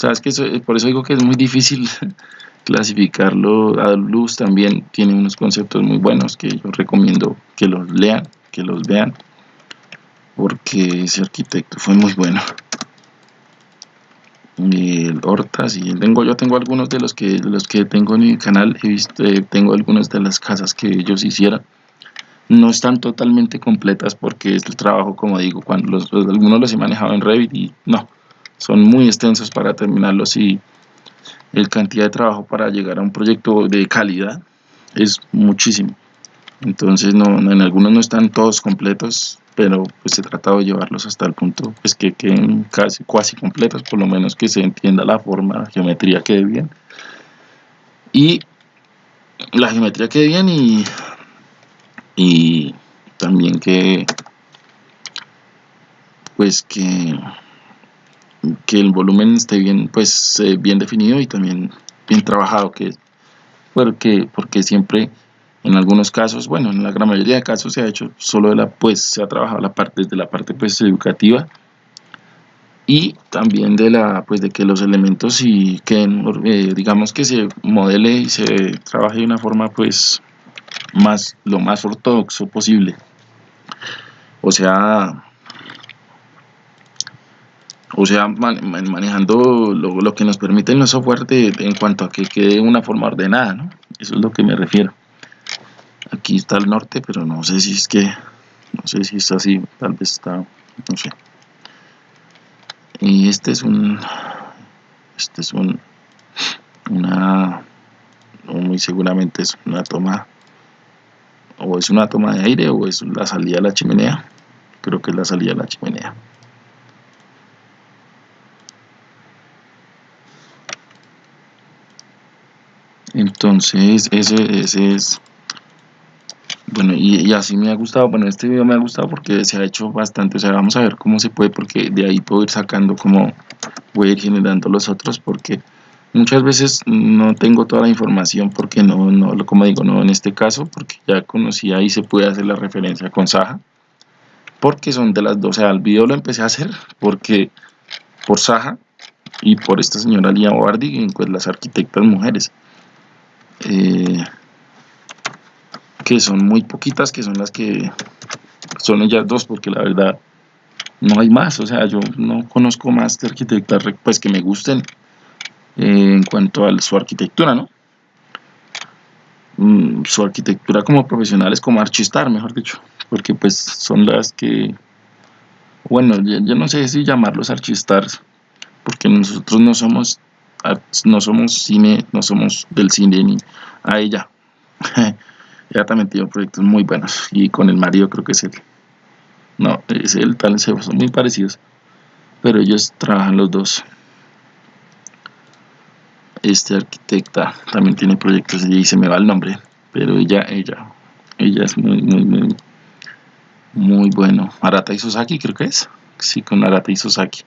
Sabes que por eso digo que es muy difícil <laughs> clasificarlo. A luz también tiene unos conceptos muy buenos que yo recomiendo que los lean, que los vean, porque ese arquitecto fue muy bueno. El Horta, sí, tengo, yo tengo algunos de los que los que tengo en mi canal, he visto, eh, tengo algunas de las casas que ellos hicieron. No están totalmente completas porque es el trabajo, como digo, cuando los, algunos los he manejado en Revit y no, son muy extensos para terminarlos y el cantidad de trabajo para llegar a un proyecto de calidad es muchísimo. Entonces no, en algunos no están todos completos, pero pues he tratado de llevarlos hasta el punto pues que queden casi cuasi completos, por lo menos que se entienda la forma, la geometría quede bien. Y la geometría quede bien y, y también que pues que que el volumen esté bien, pues, eh, bien definido y también bien trabajado, que porque, porque siempre en algunos casos, bueno, en la gran mayoría de casos se ha hecho solo de la, pues, se ha trabajado la parte de la parte pues educativa y también de la, pues, de que los elementos y que eh, digamos que se modele y se trabaje de una forma, pues, más, lo más ortodoxo posible. O sea, o sea, manejando lo, que nos permiten los software en cuanto a que quede una forma ordenada, ¿no? Eso es lo que me refiero. Aquí está el norte, pero no sé si es que, no sé si es así, tal vez está, no sé. Y este es un, este es un, una, muy seguramente es una toma, o es una toma de aire o es la salida de la chimenea. Creo que es la salida de la chimenea. entonces ese, ese es bueno y, así me ha gustado bueno este video me ha gustado porque se ha hecho bastante o sea vamos a ver cómo se puede porque de ahí puedo ir sacando como voy a ir generando los otros porque muchas veces no tengo toda la información porque no, no como digo no en este caso porque ya conocí ahí se puede hacer la referencia con Saja porque son de las dos o sea el video lo empecé a hacer porque por Saja y por esta señora Lía Bobardi pues las arquitectas mujeres. Eh, que son muy poquitas, que son las que son ellas dos, porque la verdad no hay más, o sea, yo no conozco más de arquitectas pues que me gusten eh, en cuanto a su arquitectura, ¿no? Mm, su arquitectura como profesional es como archistar, mejor dicho, porque pues son las que, bueno, yo, no sé si llamarlos archistars, porque nosotros no somos no somos cine, no somos del cine ni a ella. <laughs> ella también tiene proyectos muy buenos y con el marido creo que es él. No, es él, tal, son muy parecidos, pero ellos trabajan los dos. Este arquitecta también tiene proyectos y se me va el nombre, pero ella, ella, ella es muy, muy, muy, muy bueno. Arata Isozaki creo que es. Sí, con Arata Isozaki.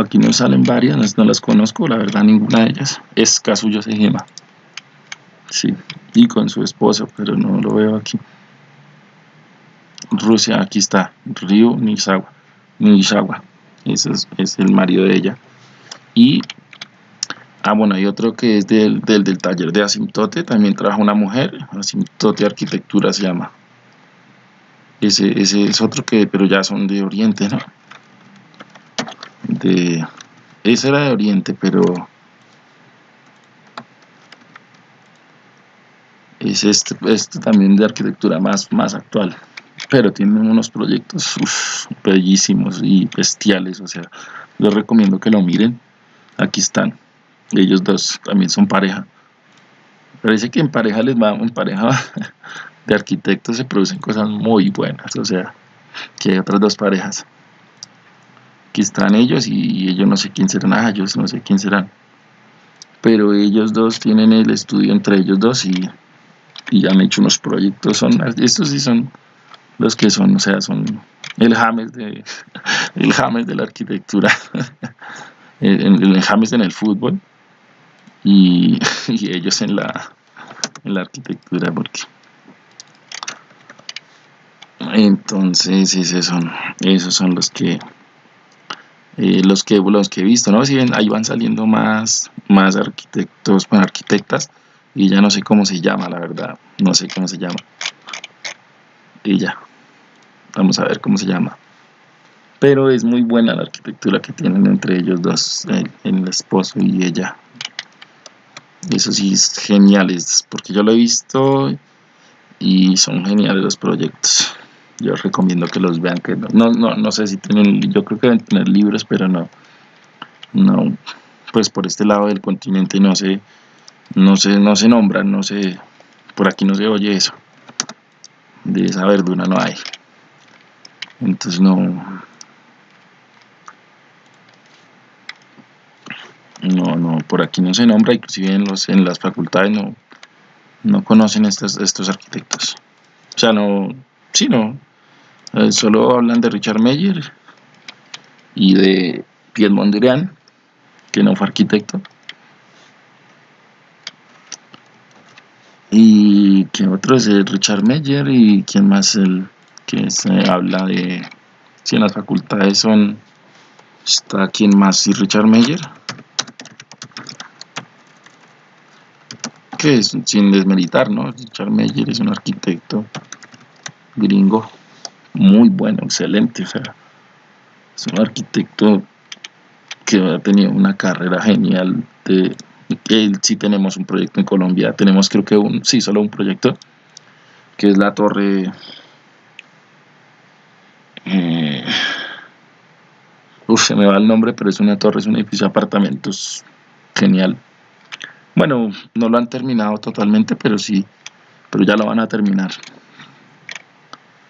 Aquí nos salen varias, no las conozco, la verdad ninguna de ellas. Es Kazuyo Sejima. Sí, y con su esposa, pero no lo veo aquí. Rusia, aquí está, Ryu Nishizawa. Nishizawa. Ese es, el marido de ella. Y, ah, bueno, hay otro que es del, del, taller de Asimtote, también trabaja una mujer, Asimtote Arquitectura se llama. Ese, ese es otro que, pero ya son de Oriente, ¿no? De, ese era de Oriente, pero es este, este también de arquitectura más, más actual pero tienen unos proyectos bellísimos y bestiales, o sea, les recomiendo que lo miren, aquí están, ellos dos también son pareja, parece que en pareja les va, en pareja <laughs> de arquitectos se producen cosas muy buenas, o sea, que hay otras dos parejas, aquí están ellos y ellos no sé quién serán, ah, ellos no sé quién serán, pero ellos dos tienen el estudio entre ellos dos y, y han hecho unos proyectos, son, estos sí son los que son, o sea, son el James de, <laughs> el James de la arquitectura, <laughs> el, el James en el fútbol <laughs> y, ellos en la, en la arquitectura, porque entonces esos son, esos son los que eh, los que los que he visto, ¿no? Si ven, ahí van saliendo más, más arquitectos, bueno, arquitectas, y ya no sé cómo se llama, la verdad, no sé cómo se llama. Y ya. Vamos a ver cómo se llama. Pero es muy buena la arquitectura que tienen entre ellos dos, el, esposo y ella. Eso sí es genial, porque yo lo he visto y son geniales los proyectos. Yo recomiendo que los vean, que no, no, no sé si tienen, yo creo que deben tener libros, pero no, no, pues por este lado del continente no se, no se, no se nombran, no se, por aquí no se oye eso. De esa verdura no hay. Entonces no. No no por aquí no se nombra inclusive en los en las facultades no no conocen estos estos arquitectos. O sea no sí no solo hablan de Richard Meyer y de Piet Mondrian que no fue arquitecto. Y que otro es Richard Meyer y quién más el que se habla de si en las facultades son está quien más y Richard Meyer. Que es sin desmeritar no Richard Meyer es un arquitecto gringo muy bueno excelente o sea es un arquitecto que ha tenido una carrera genial de él sí tenemos un proyecto en Colombia tenemos creo que un sí solo un proyecto que es la torre eh, uf, se me va el nombre, pero es una torre, es un edificio de apartamentos genial. Bueno, no lo han terminado totalmente, pero sí, pero ya lo van a terminar.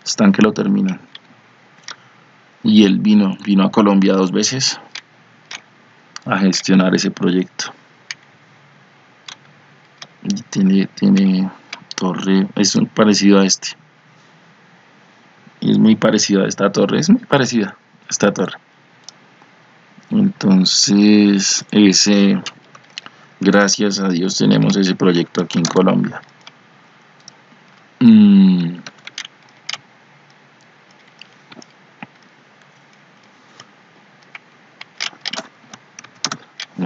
Están que lo terminan. Y él vino, vino a Colombia dos veces a gestionar ese proyecto. Tiene, tiene torre, es parecido a este y es muy parecida a esta torre, es muy parecida a esta torre. Entonces, ese, gracias a Dios tenemos ese proyecto aquí en Colombia. Mm.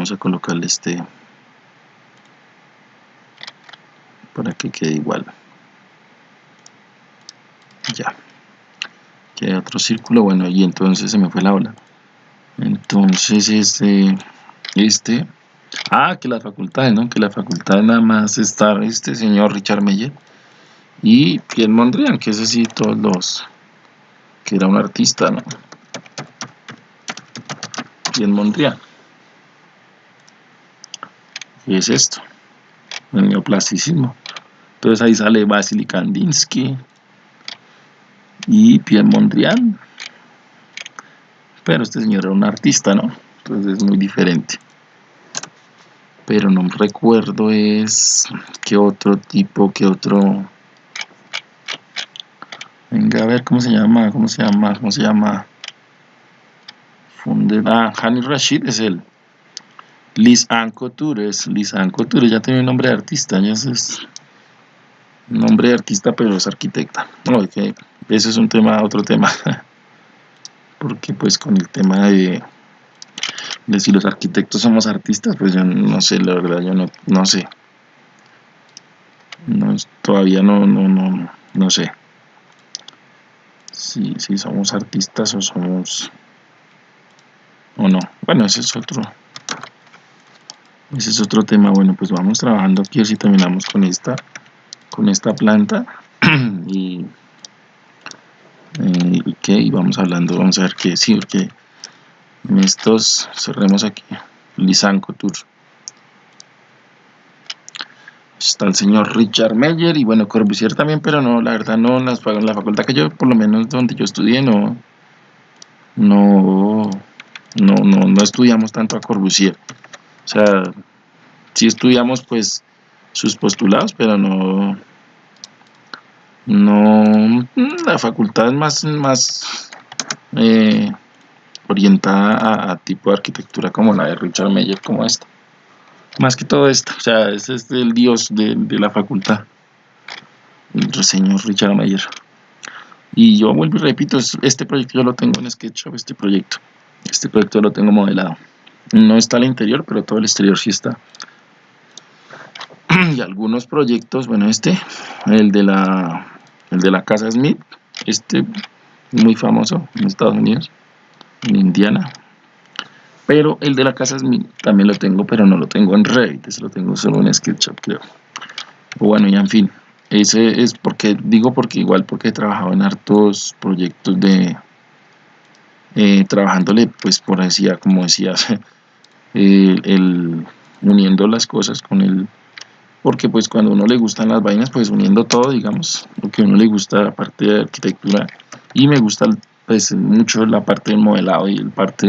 Vamos a colocarle este para que quede igual. Ya otro círculo, bueno, y entonces se me fue la ola. Entonces, este, este, ah, que las facultades, ¿no? Que la facultad nada más está este señor Richard Meyer y Pierre Mondrian, que es así todos los, que era un artista, ¿no? Pierre Mondrian. ¿Qué es esto? El neoplasticismo. Entonces ahí sale Vasily Kandinsky, y Pierre Mondrian pero este señor era un artista no entonces es muy diferente pero no recuerdo es qué otro tipo qué otro venga a ver cómo se llama cómo se llama cómo se llama Funder, ah, Hani Rashid es él. Liz Ann Couture es Liz Ann Couture, ya tiene un nombre de artista, ya es nombre de artista, pero es arquitecta. Que ese es un tema, otro tema. <laughs> Porque pues con el tema de, de si los arquitectos somos artistas, pues yo no sé, la verdad, yo no, no sé. Todavía no, no, no, no sé. Si, si somos artistas o somos o no. Bueno, ese es otro ese es otro tema. Bueno, pues vamos trabajando aquí así terminamos con esta con esta planta <clears throat> y eh, y vamos hablando, vamos a ver qué sí, porque en estos cerremos aquí Lisanco Tour está el señor Richard Meyer y bueno Corbusier también pero no la verdad no la facultad que yo por lo menos donde yo estudié no no no, no, no estudiamos tanto a Corbusier. O sea, sí estudiamos pues sus postulados, pero no, no, la facultad es más, más eh, orientada a, tipo de arquitectura como la de Richard Meyer, como esta. Más que todo esto, o sea, este es el dios de, de la facultad, el señor Richard Meyer. Y yo vuelvo y repito, este proyecto yo lo tengo en SketchUp, este proyecto. Este proyecto lo tengo modelado. No está al interior, pero todo el exterior sí está. <clears throat> y algunos proyectos, bueno, este, el de la, el de la casa Smith, este muy famoso en Estados Unidos, en Indiana. Pero el de la casa Smith también lo tengo, pero no lo tengo en Revit, ese lo tengo solo en SketchUp, creo. Bueno, y en fin, ese es porque, digo porque igual porque he trabajado en hartos proyectos de, eh, trabajándole, pues por decía, como decías, <laughs> el, uniendo las cosas con el, porque pues cuando uno le gustan las vainas, pues uniendo todo, digamos, lo que uno le gusta, la parte de arquitectura, y me gusta pues mucho la parte del modelado y la parte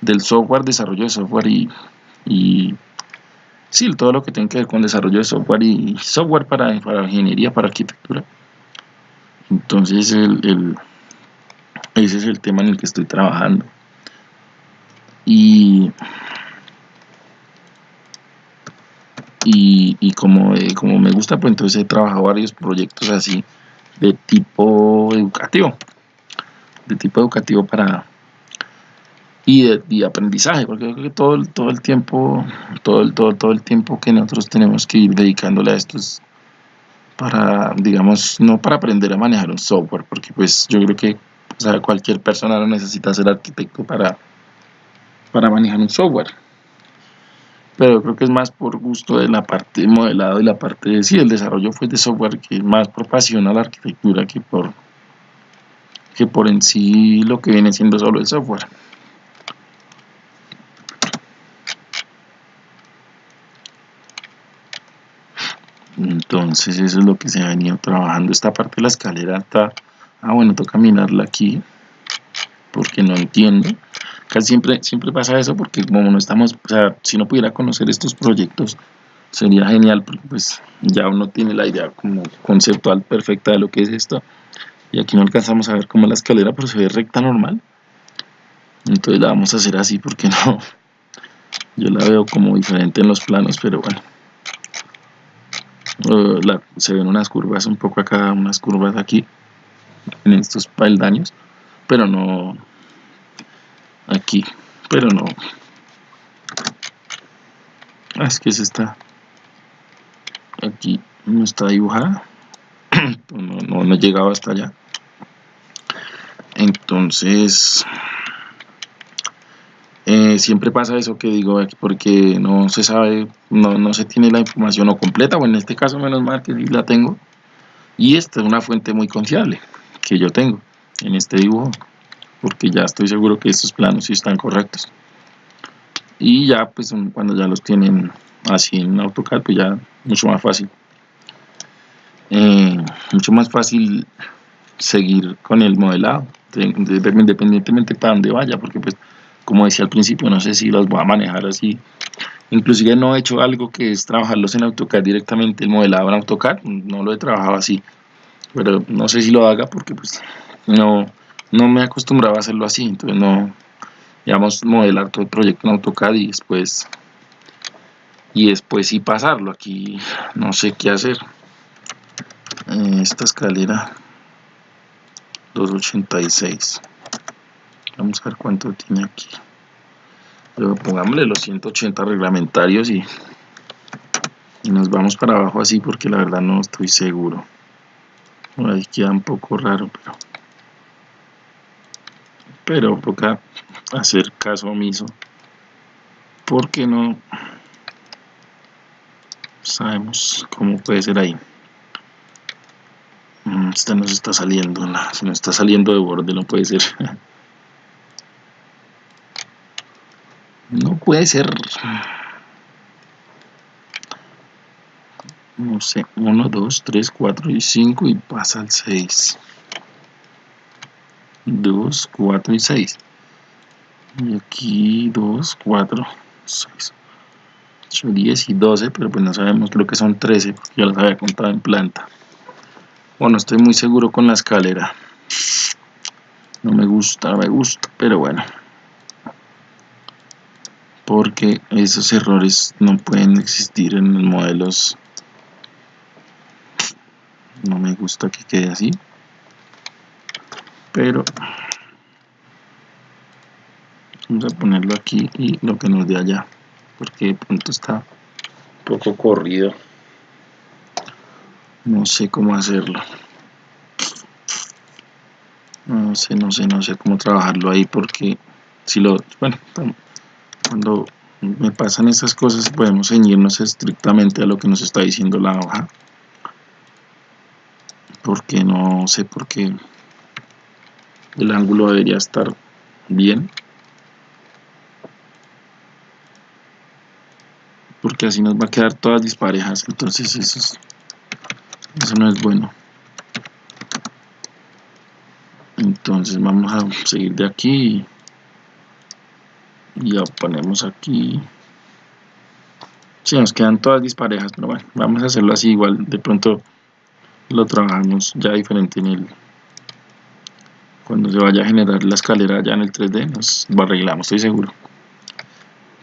del, software, desarrollo de software y, y sí, todo lo que tiene que ver con desarrollo de software y software para, para ingeniería, para arquitectura. Entonces el ese es el tema en el que estoy trabajando. Y, y, como, eh, como me gusta, pues entonces he trabajado varios proyectos así de tipo educativo. De tipo educativo para y de, aprendizaje, porque creo que todo, todo el tiempo, todo el, todo, todo el tiempo que nosotros tenemos que ir dedicándole a esto es para, digamos, no para aprender a manejar un software, porque pues yo creo que o sea, cualquier persona no necesita ser arquitecto para, para manejar un software. Pero creo que es más por gusto de la parte de modelado y la parte de sí, el desarrollo fue de software que más por pasión a la arquitectura que por, que por en sí lo que viene siendo solo el software. Entonces eso es lo que se ha venido trabajando. Esta parte de la escalera está ah bueno toca minarla aquí porque no entiendo. Casi siempre siempre pasa eso porque como no estamos o sea si no pudiera conocer estos proyectos sería genial porque pues ya uno tiene la idea como conceptual perfecta de lo que es esto y aquí no alcanzamos a ver cómo la escalera pero se ve recta normal. Entonces la vamos a hacer así porque <laughs> no yo la veo como diferente en los planos pero bueno. Uh, se ven unas curvas un poco acá unas curvas aquí en estos peldaños, pero no aquí, pero no. Ah, es que se está aquí no está dibujada, <clears throat> no, no, no he llegado hasta allá. Entonces, eh, siempre pasa eso que digo porque no se sabe, no, no se tiene la información o completa, o en este caso menos mal que la tengo. Y esta es una fuente muy confiable que yo tengo en este dibujo porque ya estoy seguro que estos planos sí están correctos. Y ya pues cuando ya los tienen así en AutoCAD pues ya mucho más fácil. Eh, mucho más fácil seguir con el modelado independientemente para donde vaya porque pues como decía al principio no sé si los voy a manejar así. Inclusive no he hecho algo que es trabajarlos en AutoCAD directamente el modelado en AutoCAD no lo he trabajado así pero no sé si lo haga porque pues no, no me acostumbraba a hacerlo así, entonces no, digamos, modelar todo el proyecto en AutoCAD y después y después sí pasarlo. Aquí no sé qué hacer. Eh, esta escalera 286 vamos a ver cuánto tiene aquí. Pero pongámosle los 180 reglamentarios y, y nos vamos para abajo así porque la verdad no estoy seguro ahí queda un poco raro pero pero toca hacer caso omiso porque no sabemos cómo puede ser ahí. Mm, esta nos está saliendo se nos está saliendo de borde no puede ser. <laughs> No puede ser no sé 1 2 3 4 y 5 y pasa al 6 2 4 y 6 y aquí 2 4 6 8, 10 y 12 pero pues no sabemos creo que son 13 porque ya las había contado en planta. Bueno estoy muy seguro con la escalera. No me gusta me gusta pero bueno. Porque esos errores no pueden existir en los modelos no me gusta que quede así. Pero vamos a ponerlo aquí y lo que nos dé allá porque de pronto está un poco corrido. No sé cómo hacerlo. No sé, no sé, no sé cómo trabajarlo ahí porque si lo, bueno, cuando me pasan estas cosas podemos ceñirnos estrictamente a lo que nos está diciendo la hoja porque no sé por qué el ángulo debería estar bien. Porque así nos va a quedar todas disparejas. Entonces eso, eso no es bueno. Entonces vamos a seguir de aquí. Y ya ponemos aquí. Si nos quedan todas disparejas pero bueno vamos a hacerlo así igual. De pronto lo trabajamos ya diferente en el cuando se vaya a generar la escalera ya en el 3D nos lo arreglamos, estoy seguro.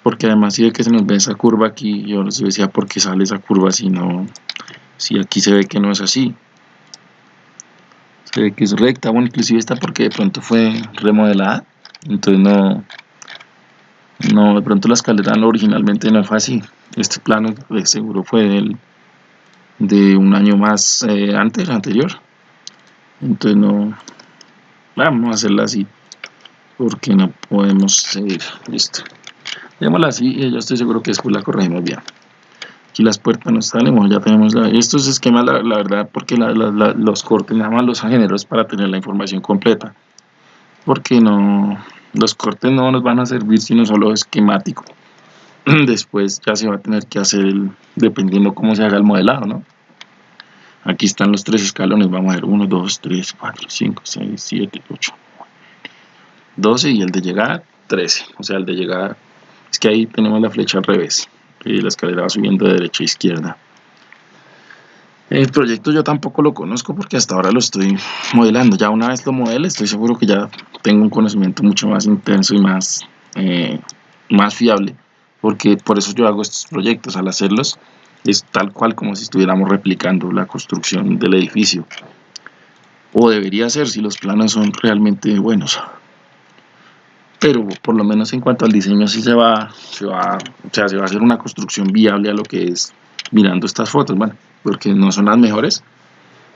Porque además si ve que se nos ve esa curva aquí yo les decía por qué sale esa curva si no si aquí se ve que no es así se ve que es recta, bueno inclusive esta porque de pronto fue remodelada entonces no no, de pronto la escalera originalmente no fue así. Este plano de seguro fue del, de un año más eh, antes, anterior. Entonces no vamos a hacerla así porque no podemos seguir listo. Démosla así y yo estoy seguro que después la corregimos bien. Aquí las puertas no salen ya tenemos la, estos esquemas la, verdad porque los cortes nada más los generos para tener la información completa. Porque no los cortes no nos van a servir sino solo esquemático <clears throat> después ya se va a tener que hacer el, dependiendo cómo se haga el modelado ¿no? aquí están los tres escalones vamos a ver 1, 2, 3, 4, 5, 6, 7, 8 12 y el de llegada 13 o sea el de llegada es que ahí tenemos la flecha al revés y la escalera va subiendo de derecha a izquierda. El proyecto yo tampoco lo conozco porque hasta ahora lo estoy modelando. Ya una vez lo modele estoy seguro que ya tengo un conocimiento mucho más intenso y más eh, más fiable porque por eso yo hago estos proyectos al hacerlos es tal cual como si estuviéramos replicando la construcción del edificio. O debería ser si los planos son realmente buenos. Pero por lo menos en cuanto al diseño sí se va, se va, o sea, se va a hacer una construcción viable a lo que es mirando estas fotos, bueno, porque no son las mejores,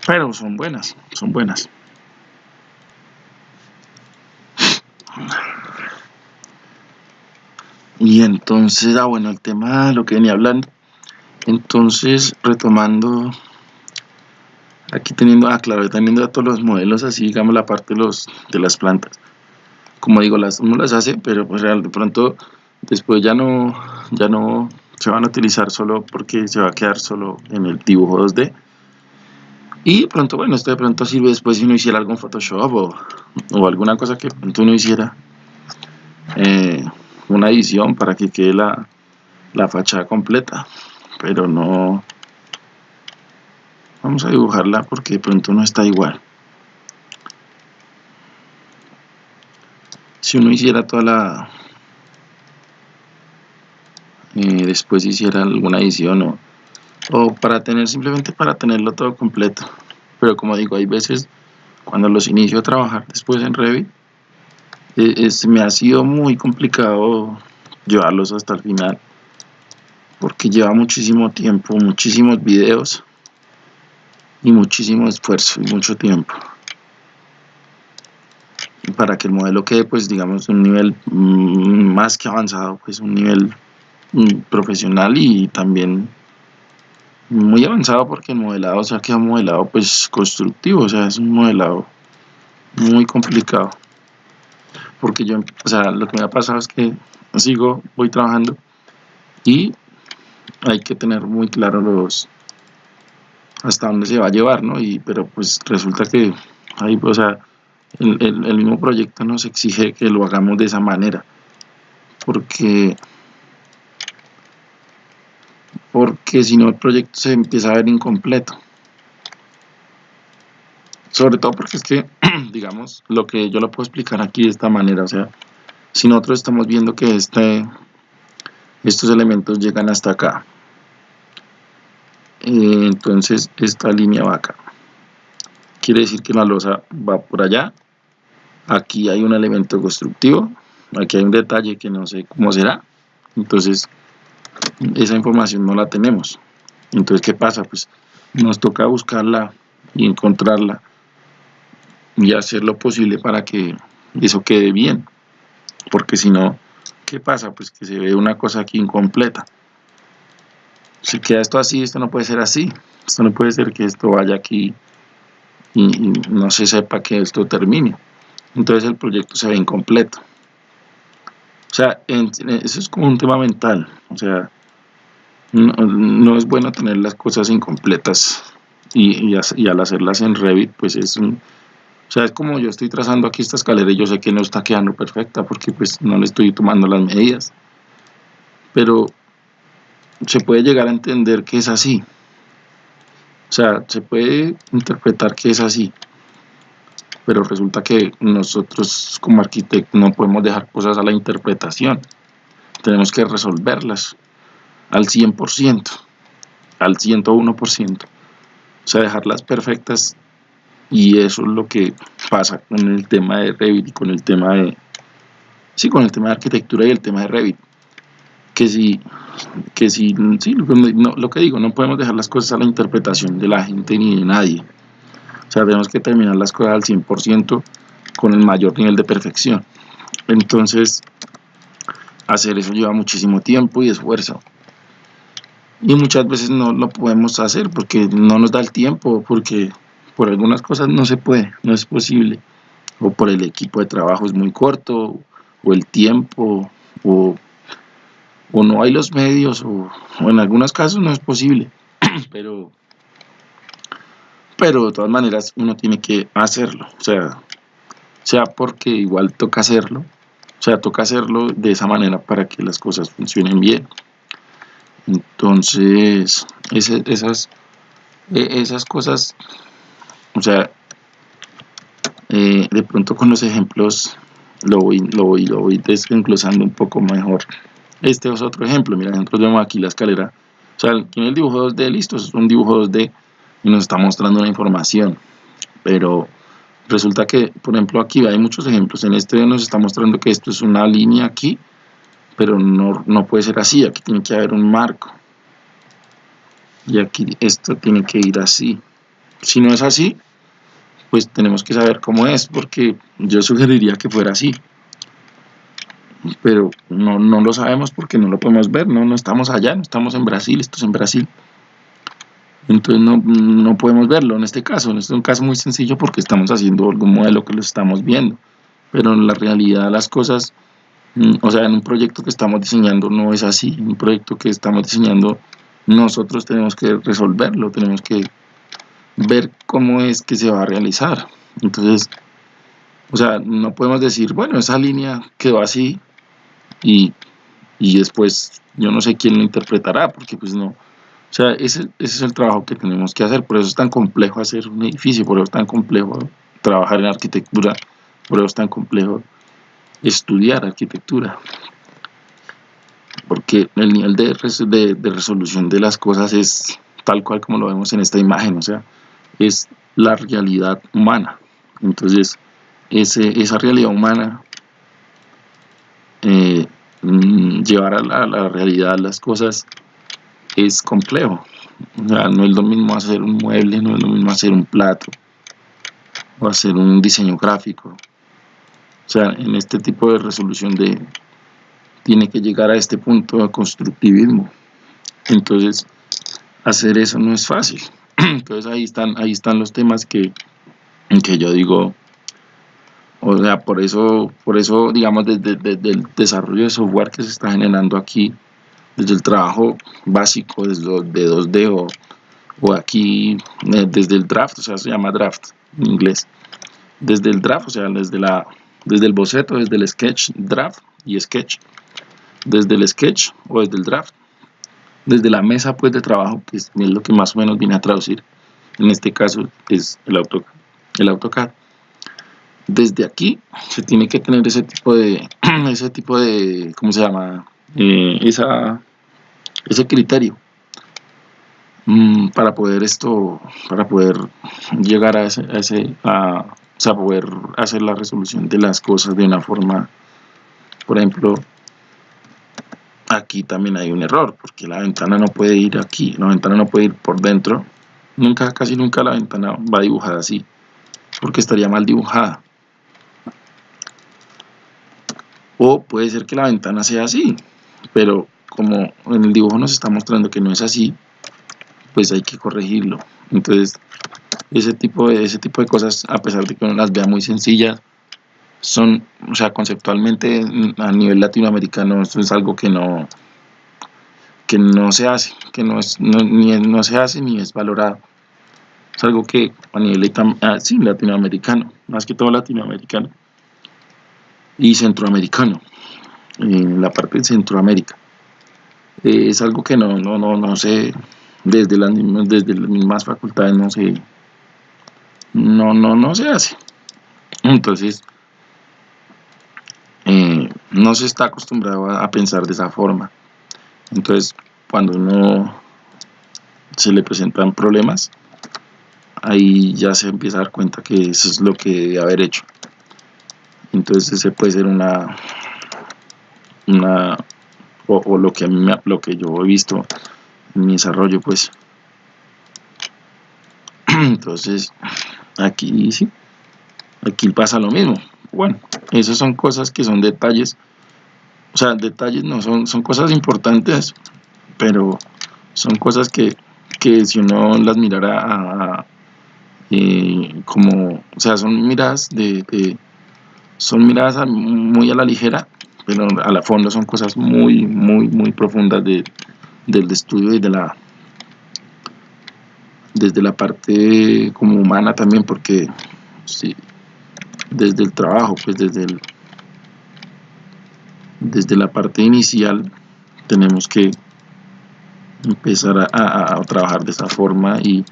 pero son buenas, son buenas. Y entonces, ah bueno, el tema, lo que venía hablando, entonces, retomando, aquí teniendo, ah, claro, teniendo todos los modelos así, digamos, la parte de, los, de las plantas. Como digo, las, uno las hace, pero pues de pronto, después ya no, ya no se van a utilizar solo porque se va a quedar solo en el dibujo 2D. Y pronto, bueno, esto de pronto sirve después si uno hiciera algo en Photoshop o, o alguna cosa que pronto uno hiciera eh, una edición para que quede la, la fachada completa pero no vamos a dibujarla porque de pronto no está igual. Si uno hiciera toda la eh, después hiciera alguna edición o, o para tener simplemente para tenerlo todo completo. Pero como digo hay veces cuando los inicio a trabajar después en Revit eh, me ha sido muy complicado llevarlos hasta el final porque lleva muchísimo tiempo muchísimos videos y muchísimo esfuerzo y mucho tiempo. Para que el modelo quede pues digamos un nivel mm, más que avanzado pues un nivel mm, profesional y también muy avanzado porque el modelado se ha quedado modelado pues constructivo o sea es un modelado muy complicado porque yo o sea lo que me ha pasado es que sigo voy trabajando y hay que tener muy claro los hasta dónde se va a llevar no y pero pues resulta que ahí o sea el, mismo proyecto nos exige que lo hagamos de esa manera porque porque si no el proyecto se empieza a ver incompleto sobre todo porque es que <clears throat> digamos lo que yo lo puedo explicar aquí de esta manera o sea si nosotros estamos viendo que este estos elementos llegan hasta acá eh, entonces esta línea va acá. Quiere decir que la losa va por allá. Aquí hay un elemento constructivo. Aquí hay un detalle que no sé cómo será. Entonces esa información no la tenemos. Entonces qué pasa pues nos toca buscarla y encontrarla y hacer lo posible para que eso quede bien. Porque si no qué pasa pues que se ve una cosa aquí incompleta. Si queda esto así esto no puede ser así. Esto no puede ser que esto vaya aquí y no se sepa que esto termine. Entonces el proyecto se ve incompleto. O sea, eso es como un tema mental, o sea, no, es bueno tener las cosas incompletas y, al hacerlas en Revit, pues es un... O sea, es como yo estoy trazando aquí esta escalera y yo sé que no está quedando perfecta porque pues no le estoy tomando las medidas. Pero se puede llegar a entender que es así. O sea, se puede interpretar que es así pero resulta que nosotros como arquitectos no podemos dejar cosas a la interpretación, tenemos que resolverlas al 100%, al 101%, o sea, dejarlas perfectas y eso es lo que pasa con el tema de Revit y con el tema de, sí, con el tema de arquitectura y el tema de Revit, que si, que sí, lo que digo, no podemos dejar las cosas a la interpretación de la gente ni de nadie, o sea, tenemos que terminar las cosas al 100% con el mayor nivel de perfección. Entonces, hacer eso lleva muchísimo tiempo y esfuerzo. Y muchas veces no lo podemos hacer porque no nos da el tiempo, porque por algunas cosas no se puede, no es posible. O por el equipo de trabajo es muy corto, o el tiempo, o, no hay los medios, o, o en algunos casos no es posible. <clears throat> Pero pero de todas maneras uno tiene que hacerlo, o sea, sea porque igual toca hacerlo, o sea, toca hacerlo de esa manera para que las cosas funcionen bien. Entonces, esas, e, esas cosas, o sea, eh, de pronto con los ejemplos lo voy, lo voy, lo voy desglosando un poco mejor. Este es otro ejemplo, mira, nosotros vemos aquí la escalera, o sea, tiene el dibujo 2D listo, es un dibujo 2D y nos está mostrando una información. Pero resulta que, por ejemplo, aquí hay muchos ejemplos. En este nos está mostrando que esto es una línea aquí, pero no, no puede ser así. Aquí tiene que haber un marco. Y aquí esto tiene que ir así. Si no es así, pues tenemos que saber cómo es, porque yo sugeriría que fuera así. Pero no, no lo sabemos porque no lo podemos ver, no, no estamos allá, no estamos en Brasil, esto es en Brasil entonces no, no, podemos verlo en este caso. Este es un caso muy sencillo porque estamos haciendo algún modelo que lo estamos viendo, pero en la realidad las cosas, mm, o sea, en un proyecto que estamos diseñando no es así. En un proyecto que estamos diseñando nosotros tenemos que resolverlo, tenemos que ver cómo es que se va a realizar. Entonces, o sea, no podemos decir, bueno, esa línea quedó así y, y después yo no sé quién lo interpretará, porque pues no, o sea, ese, es el trabajo que tenemos que hacer, por eso es tan complejo hacer un edificio, por eso es tan complejo trabajar en arquitectura, por eso es tan complejo estudiar arquitectura. Porque el nivel de, de, resolución de las cosas es tal cual como lo vemos en esta imagen, o sea, es la realidad humana. Entonces, esa realidad humana, eh, mm, llevar a la, la, realidad las cosas es complejo. O sea, no es lo mismo hacer un mueble, no es lo mismo hacer un plato, o hacer un diseño gráfico. O sea, en este tipo de resolución de, tiene que llegar a este punto de constructivismo. Entonces, hacer eso no es fácil. <clears throat> Entonces ahí están, ahí están los temas que, que yo digo, o sea, por eso, por eso digamos, desde, el desarrollo de software que se está generando aquí, desde el trabajo básico desde de 2D o, o aquí eh, desde el draft, o sea, se llama draft en inglés, desde el draft, o sea, desde, la, desde el boceto, desde el sketch, draft y sketch, desde el sketch o desde el draft, desde la mesa pues de trabajo, que es lo que más o menos viene a traducir, en este caso es el AutoCAD. El AutoCAD. Desde aquí se tiene que tener ese tipo de, <clears throat> ese tipo de, ¿cómo se llama? Eh, esa, ese criterio mm, para poder esto, para poder llegar a ese, a ese a, o sea, poder hacer la resolución de las cosas de una forma, por ejemplo, aquí también hay un error, porque la ventana no puede ir aquí, la ventana no puede ir por dentro, nunca, casi nunca la ventana va dibujada así, porque estaría mal dibujada. O puede ser que la ventana sea así, pero como en el dibujo nos está mostrando que no es así, pues hay que corregirlo. Entonces, ese tipo de, ese tipo de cosas, a pesar de que uno las vea muy sencillas, son, o sea, conceptualmente a nivel latinoamericano esto es algo que no que no se hace, que no, es, ni, no se hace ni es valorado. Es algo que a nivel ah, sí, latinoamericano, más que todo latinoamericano y centroamericano, en la parte de Centroamérica. Eh, es algo que no, no, no, no sé, desde las, desde las mismas facultades no se, no, no, no se hace. Entonces, eh, no se está acostumbrado a, pensar de esa forma. Entonces, cuando uno se le presentan problemas, ahí ya se empieza a dar cuenta que eso es lo que debe haber hecho. Entonces ese puede ser una, una o, lo que a mí lo que yo he visto en mi desarrollo, pues. <clears throat> Entonces, aquí sí, aquí pasa lo mismo. Bueno, esas son cosas que son detalles, o sea, detalles no, son, son cosas importantes, pero son cosas que, si uno las mirara eh, como, o sea, son miradas de, son miradas muy a la ligera, pero a la fondo son cosas muy, muy, muy profundas de, del estudio y de la desde la parte como humana también porque sí, desde el trabajo, pues desde, el, desde la parte inicial tenemos que empezar a, trabajar de esa forma y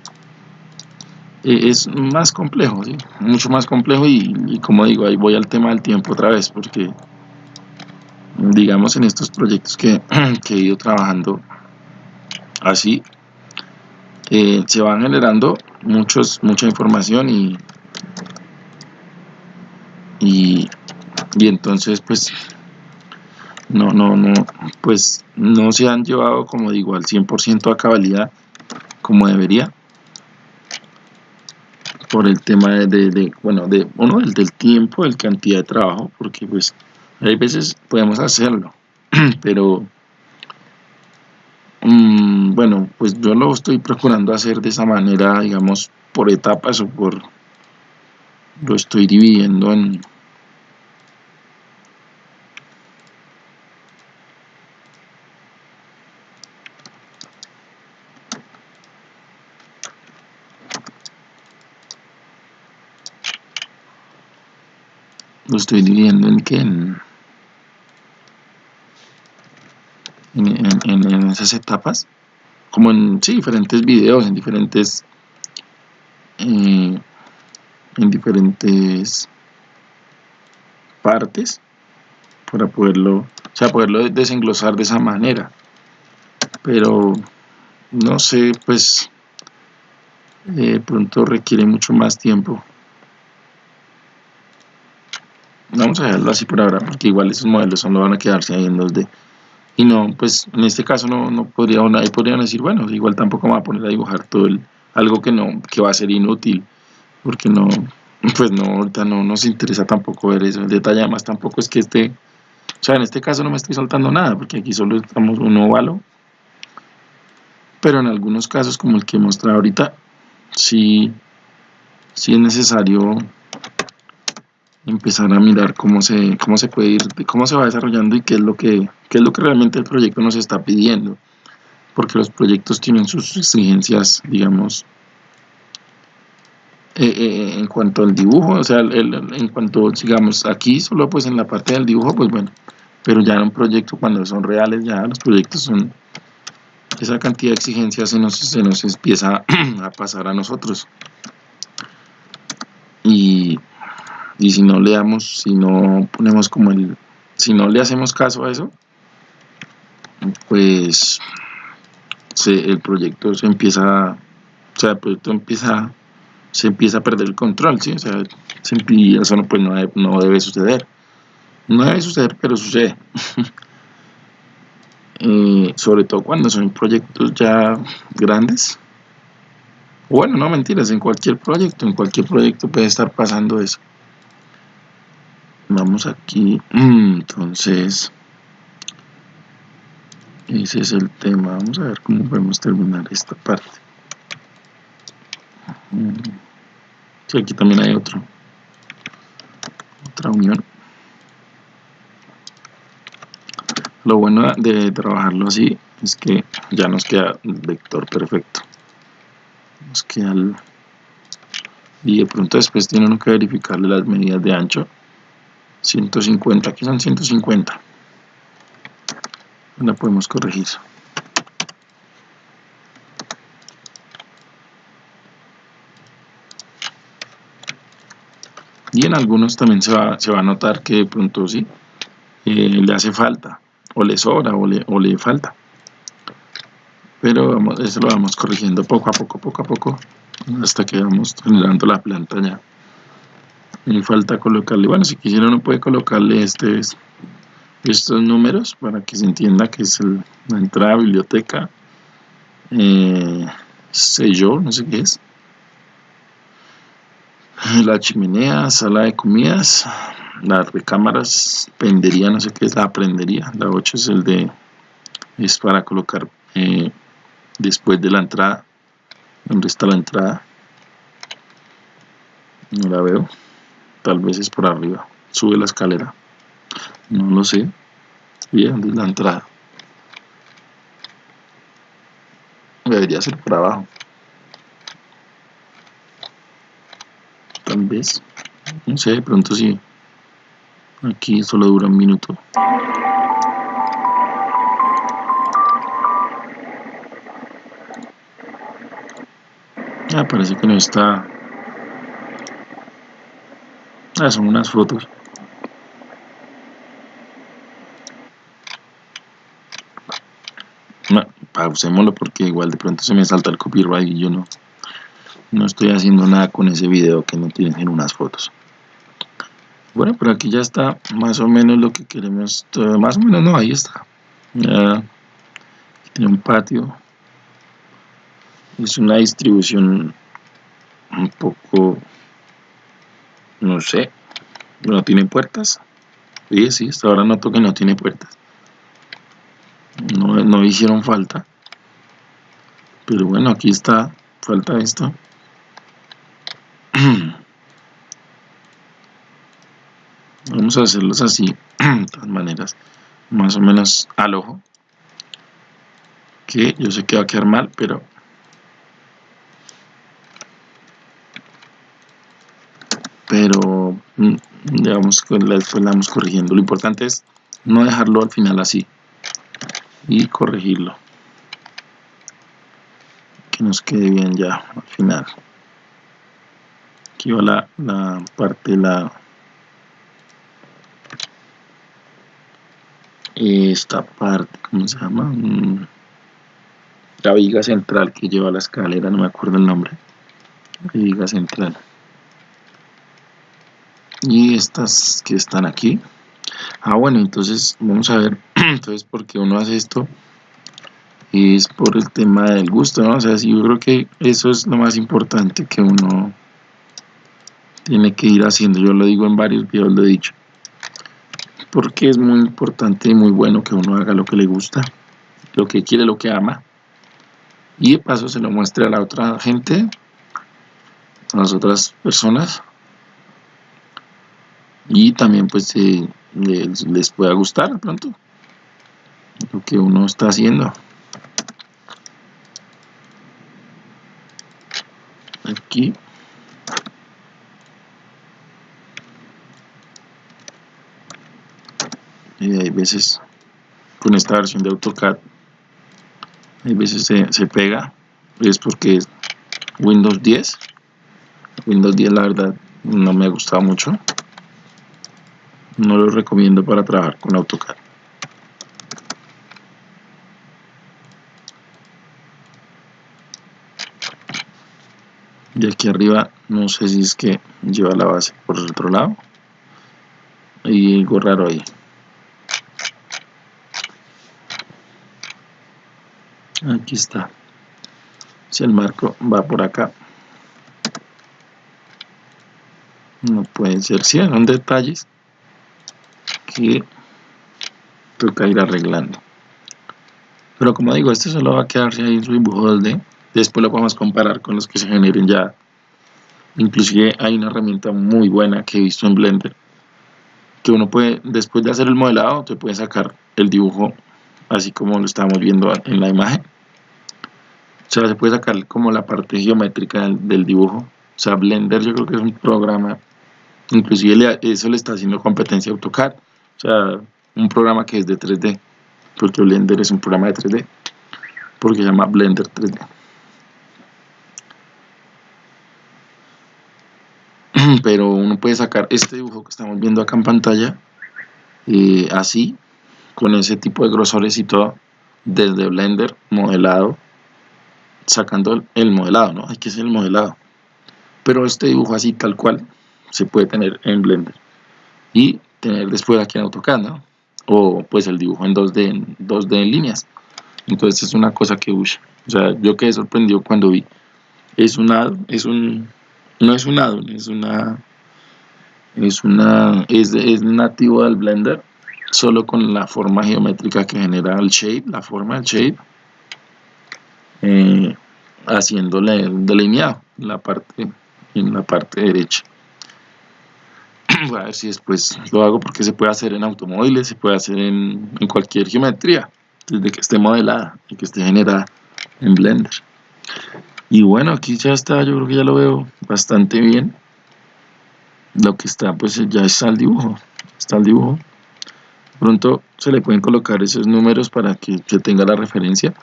e, es más complejo, mucho más complejo y, como digo, ahí voy al tema del tiempo otra vez porque digamos en estos proyectos que, <clears throat> he ido trabajando así eh, se van generando muchos, mucha información y y, entonces pues no, no, no, pues no se han llevado como digo al 100% a cabalidad como debería por el tema de, bueno, de, uno, del tiempo, del cantidad de trabajo, porque pues hay veces podemos hacerlo, <clears throat> pero mm, bueno, pues yo lo estoy procurando hacer de esa manera, digamos, por etapas o por, lo estoy dividiendo en, lo estoy dividiendo en que en, en, esas etapas como en sí, diferentes videos en diferentes eh, en diferentes partes para poderlo, o sea, poderlo desenglosar de esa manera. Pero no sé, pues pronto requiere mucho más tiempo. Vamos a dejarlo así por ahora, porque igual esos modelos solo van a quedarse ahí en 2D. Y no, pues en este caso no, no podría, ahí podrían decir, bueno, igual tampoco me va a poner a dibujar todo el, algo que no, que va a ser inútil, porque no, <laughs> pues no, ahorita no nos interesa tampoco ver eso. El detalle además tampoco es que este, o sea, en este caso no me estoy saltando nada, porque aquí solo estamos un óvalo. Pero en algunos casos, como el que he mostrado ahorita, sí, sí es necesario empezar a mirar cómo se, cómo se puede ir, cómo se va desarrollando y qué es lo que, qué es lo que realmente el proyecto nos está pidiendo. Porque los proyectos tienen sus exigencias, digamos, eh, eh, en cuanto al dibujo, o sea, en cuanto, digamos, aquí solo pues en la parte del dibujo, pues bueno, pero ya en un proyecto cuando son reales, ya los proyectos son, esa cantidad de exigencias se nos, se nos empieza <clears throat> a pasar a nosotros. Y, y si no le damos, si no ponemos como el, si no le hacemos caso a eso, pues el proyecto se empieza, o sea, el proyecto empieza se empieza a perder el control, ¿sí? O sea, eso no, pues no, debe, no debe suceder. No debe suceder, pero sucede. <laughs> Eh, sobre todo cuando son proyectos ya grandes. Bueno, no mentiras, en cualquier proyecto, en cualquier proyecto puede estar pasando eso. Vamos aquí, entonces, ese es el tema. Vamos a ver cómo podemos terminar esta parte. Sí, aquí también hay otro. Otra unión. Lo bueno de trabajarlo así es que ya nos queda el vector perfecto. Nos queda. Y de pronto después tienen que verificarle las medidas de ancho. 150, aquí son 150. La podemos corregir. y en algunos también se va, se va a notar que de pronto sí eh, le hace falta o le sobra o le, o le falta pero vamos, eso lo vamos corrigiendo poco a poco, poco a poco hasta que vamos generando la planta ya y falta colocarle, bueno si quisiera uno puede colocarle este, estos números para que se entienda que es la entrada biblioteca eh, sello, no sé qué es. La chimenea, sala de comidas, las recámaras, pendería, no sé qué es la prendería, la 8 es el de, es para colocar eh, después de la entrada, donde está la entrada, no la veo, tal vez es por arriba, sube la escalera, no lo sé, bien, ¿dónde es la entrada? Debería ser por abajo. tal vez no sé de pronto si aquí solo dura un minuto ah parece que no está son unas fotos pausémoslo porque igual de pronto se me salta el copyright y yo no no estoy haciendo nada con ese video que no tienen unas fotos. Bueno por aquí ya está más o menos lo que queremos más o menos no ahí está. Tiene un patio. Es una distribución un poco no sé. No tiene puertas. Sí, sí, hasta ahora noto que no tiene puertas. No, no hicieron falta. Pero bueno aquí está. Falta esto. <clears throat> Vamos a hacerlos así <clears throat> de todas maneras. Más o menos al ojo. Que yo sé que va a quedar mal pero pero mm, digamos que después la vamos corrigiendo lo importante es no dejarlo al final así y corregirlo que nos quede bien ya al final aquí va la, la parte la esta parte, ¿cómo se llama? Mm, la viga central que lleva la escalera, no me acuerdo el nombre. La viga central. Y estas que están aquí. Ah, bueno, entonces vamos a ver, <clears throat> entonces, ¿por qué uno hace esto? Es por el tema del gusto, ¿no? O sea, yo creo que eso es lo más importante que uno tiene que ir haciendo. Yo lo digo en varios videos, lo he dicho. Porque es muy importante y muy bueno que uno haga lo que le gusta, lo que quiere, lo que ama. Y de paso se lo muestre a la otra gente, a las otras personas. Y también pues eh, les, les pueda gustar pronto lo que uno está haciendo. Aquí. Y hay veces con esta versión de AutoCAD hay veces se, se pega es porque es Windows 10 Windows 10 la verdad no me ha gustado mucho no lo recomiendo para trabajar con AutoCAD. Y aquí arriba no sé si es que lleva la base por el otro lado. Y algo raro ahí. Aquí está. Si el marco va por acá. No pueden ser si son detalles que toca ir arreglando pero como digo este solo va a quedarse ahí en su dibujo de después lo podemos comparar con los que se generen ya inclusive hay una herramienta muy buena que he visto en Blender que uno puede, después de hacer el modelado, te puede sacar el dibujo así como lo estamos viendo en la imagen o sea, se puede sacar como la parte geométrica del, dibujo. O sea, Blender yo creo que es un programa, inclusive eso le está haciendo competencia a AutoCAD. O sea, un programa que es de 3D, porque Blender es un programa de 3D, porque se llama Blender 3D. <clears throat> Pero uno puede sacar este dibujo que estamos viendo acá en pantalla, eh, así, con ese tipo de grosores y todo, desde Blender, modelado, sacando el modelado, ¿no? Hay que hacer el modelado. Pero este dibujo así tal cual se puede tener en Blender y tener después aquí en AutoCAD, ¿no? O pues el dibujo en 2D, en 2D en líneas. Entonces es una cosa que usa. O sea, yo quedé sorprendido cuando vi. Es un es un, no es un addon, es una, es una, es, es nativo del Blender, solo con la forma geométrica que genera el shape, la forma del shape eh, haciéndole delineado en la parte en la parte derecha <clears throat> a ver si después lo hago porque se puede hacer en automóviles se puede hacer en, cualquier geometría desde que esté modelada y que esté generada en Blender. Y bueno aquí ya está yo creo que ya lo veo bastante bien. Lo que está pues ya está el dibujo está el dibujo. Pronto se le pueden colocar esos números para que se tenga la referencia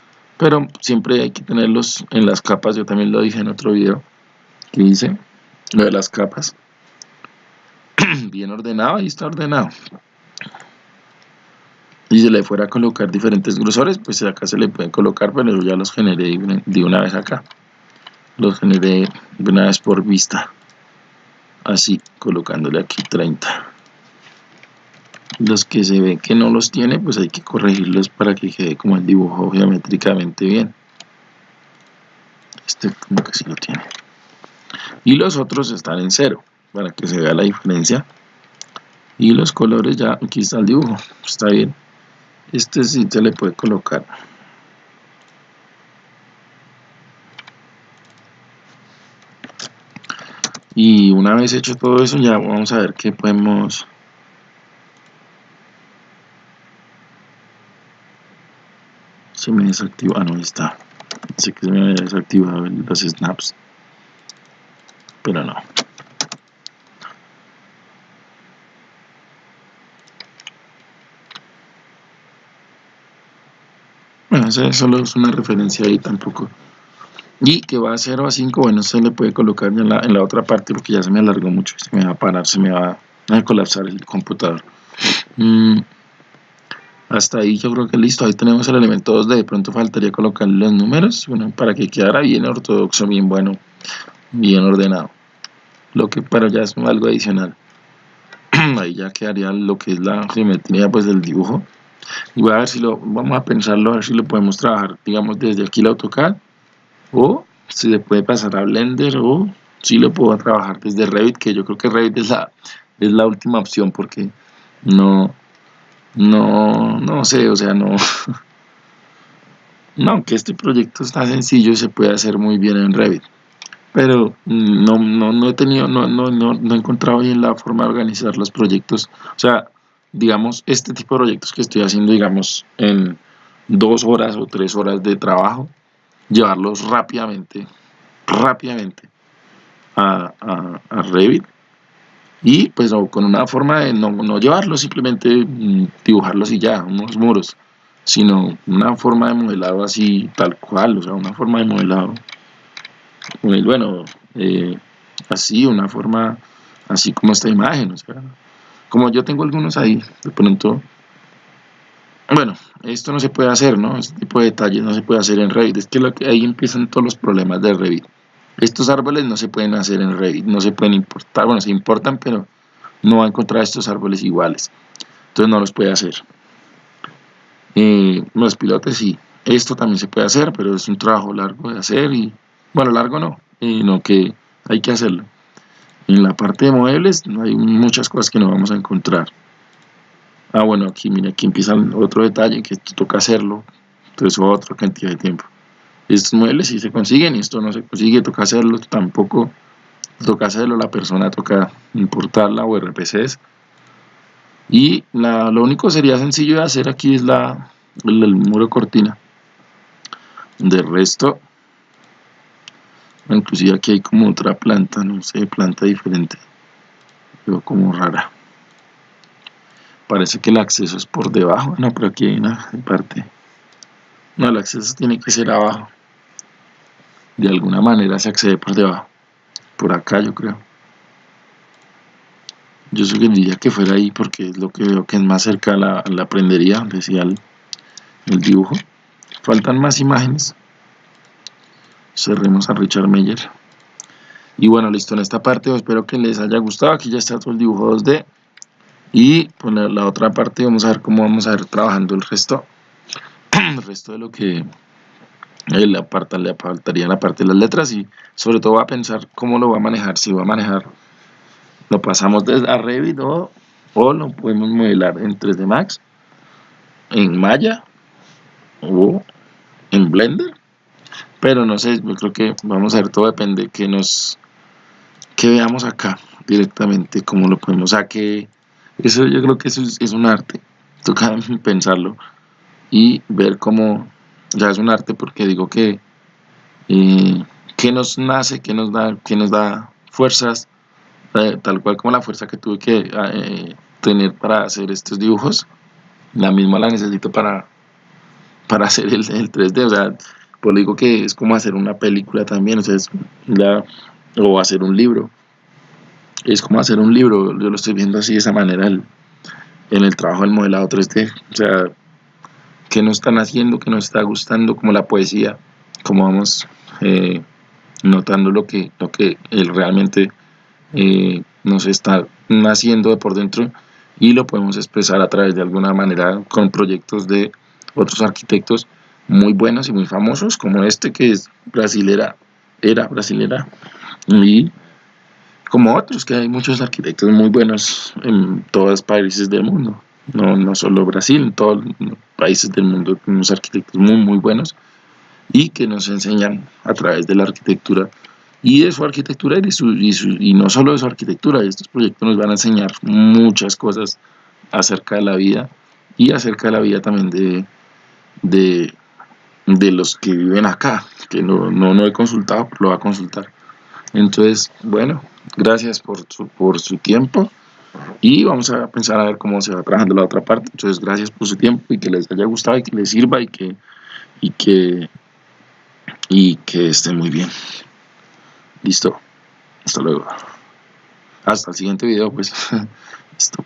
pero siempre hay que tenerlos en las capas, yo también lo dije en otro video que hice, lo de las capas, <clears throat> bien ordenado, ahí está ordenado. Y si le fuera a colocar diferentes grosores, pues acá se le pueden colocar, pero yo ya los generé de una vez acá. Los generé de una vez por vista. Así, colocándole aquí 30 los que se ve que no los tiene pues hay que corregirlos para que quede como el dibujo geométricamente bien este como que sí lo tiene y los otros están en cero para que se vea la diferencia. Y los colores ya aquí está el dibujo está bien. Este sí se le puede colocar. Y una vez hecho todo eso ya vamos a ver qué podemos se me desactiva, ah no, está. Sé que se me había desactivado los snaps. Pero no eso solo es una referencia ahí tampoco y que va a 0 a 5, bueno, se le puede colocar en la, en la otra parte porque ya se me alargó mucho, se me va a parar, se me va a colapsar el computador mm. hasta ahí yo creo que listo, ahí tenemos el elemento 2D, de pronto faltaría colocar los números, bueno, para que quedara bien ortodoxo, bien bueno, bien ordenado. Lo que pero ya es algo adicional. <clears throat> ahí ya quedaría lo que es la geometría pues del dibujo. Voy a ver si lo, vamos a pensarlo, a ver si lo podemos trabajar, digamos, desde aquí el AutoCAD, o si se puede pasar a Blender, o si lo puedo trabajar desde Revit, que yo creo que Revit es la, es la última opción, porque no, no, no sé, o sea, no, <laughs> no, que este proyecto está sencillo y se puede hacer muy bien en Revit, pero no, no, no he tenido, no, no, no he encontrado bien la forma de organizar los proyectos, o sea, digamos, este tipo de proyectos que estoy haciendo, digamos, en dos horas o tres horas de trabajo, llevarlos rápidamente, rápidamente a, a, a Revit. Y pues con una forma de no, no llevarlo, simplemente mm, dibujarlos y ya, unos muros, sino una forma de modelado así tal cual, o sea, una forma de modelado, bueno, eh, así, una forma así como esta imagen, o sea, como yo tengo algunos ahí, de pronto, bueno, esto no se puede hacer, ¿no? Este tipo de detalles no se puede hacer en Revit, es que, lo que ahí empiezan todos los problemas de Revit. Estos árboles no se pueden hacer en Revit, no se pueden importar, bueno, se importan, pero no va a encontrar estos árboles iguales. Entonces no los puede hacer. Eh, los pilotes sí, esto también se puede hacer, pero es un trabajo largo de hacer y, bueno, largo no, sino que hay que hacerlo. En la parte de muebles hay muchas cosas que no vamos a encontrar. Ah, bueno, aquí, mira, aquí empieza otro detalle que toca hacerlo, entonces otra cantidad de tiempo. Estos muebles si se consiguen y esto no se consigue, toca hacerlo, tampoco toca hacerlo, la persona toca importarla o RPCs y lo único sería sencillo de hacer aquí es la, el, muro cortina. De resto inclusive aquí hay como otra planta, no sé, planta diferente. Veo como rara. Parece que el acceso es por debajo, no, pero aquí hay una parte. No, el acceso tiene que ser abajo. De alguna manera se accede por debajo. Por acá yo creo. Yo sugeriría que fuera ahí porque es lo que veo que es más cerca a la, la prendería decía el, el, dibujo. Faltan más imágenes cerremos a Richard Meyer. Y bueno listo en esta parte espero que les haya gustado. Aquí ya está todo el dibujo 2D y por la, la otra parte vamos a ver cómo vamos a ir trabajando el resto. <clears throat> El resto de lo que le, le faltaría la parte de las letras y sobre todo va a pensar cómo lo va a manejar, si va a manejar, lo pasamos desde a Revit o, lo podemos modelar en 3D Max, en Maya o en Blender, pero no sé, yo creo que vamos a ver, todo depende que nos, que veamos acá directamente, cómo lo podemos, o sea que eso yo creo que eso es, es un arte, toca <laughs> pensarlo y ver cómo ya es un arte porque digo que eh, que nos nace, que nos da, que nos da fuerzas, eh, tal cual como la fuerza que tuve que eh, tener para hacer estos dibujos, la misma la necesito para, para hacer el, 3D, o sea, pues digo que es como hacer una película también, o sea, es o hacer un libro, es como hacer un libro, yo lo estoy viendo así de esa manera en el trabajo del modelado 3D, o sea, que nos están haciendo, que nos está gustando, como la poesía, como vamos eh, notando lo que, lo que él realmente eh, nos está naciendo de por dentro y lo podemos expresar a través de alguna manera con proyectos de otros arquitectos muy buenos y muy famosos como este que es brasilera, era brasilera y como otros que hay muchos arquitectos muy buenos en todos los países del mundo no, no solo Brasil, en todos los países del mundo tenemos arquitectos muy muy buenos y que nos enseñan a través de la arquitectura y de su arquitectura y, su, y, no solo de su arquitectura, estos proyectos nos van a enseñar muchas cosas acerca de la vida y acerca de la vida también de, de, de los que viven acá, que no, no, no he consultado, lo va a consultar. Entonces, bueno, gracias por su, por su tiempo y vamos a pensar a ver cómo se va trabajando la otra parte. Entonces, gracias por su tiempo y que les haya gustado y que les sirva y que, y que, y que esté muy bien. Listo. Hasta luego. Hasta el siguiente video, pues. <laughs> Listo.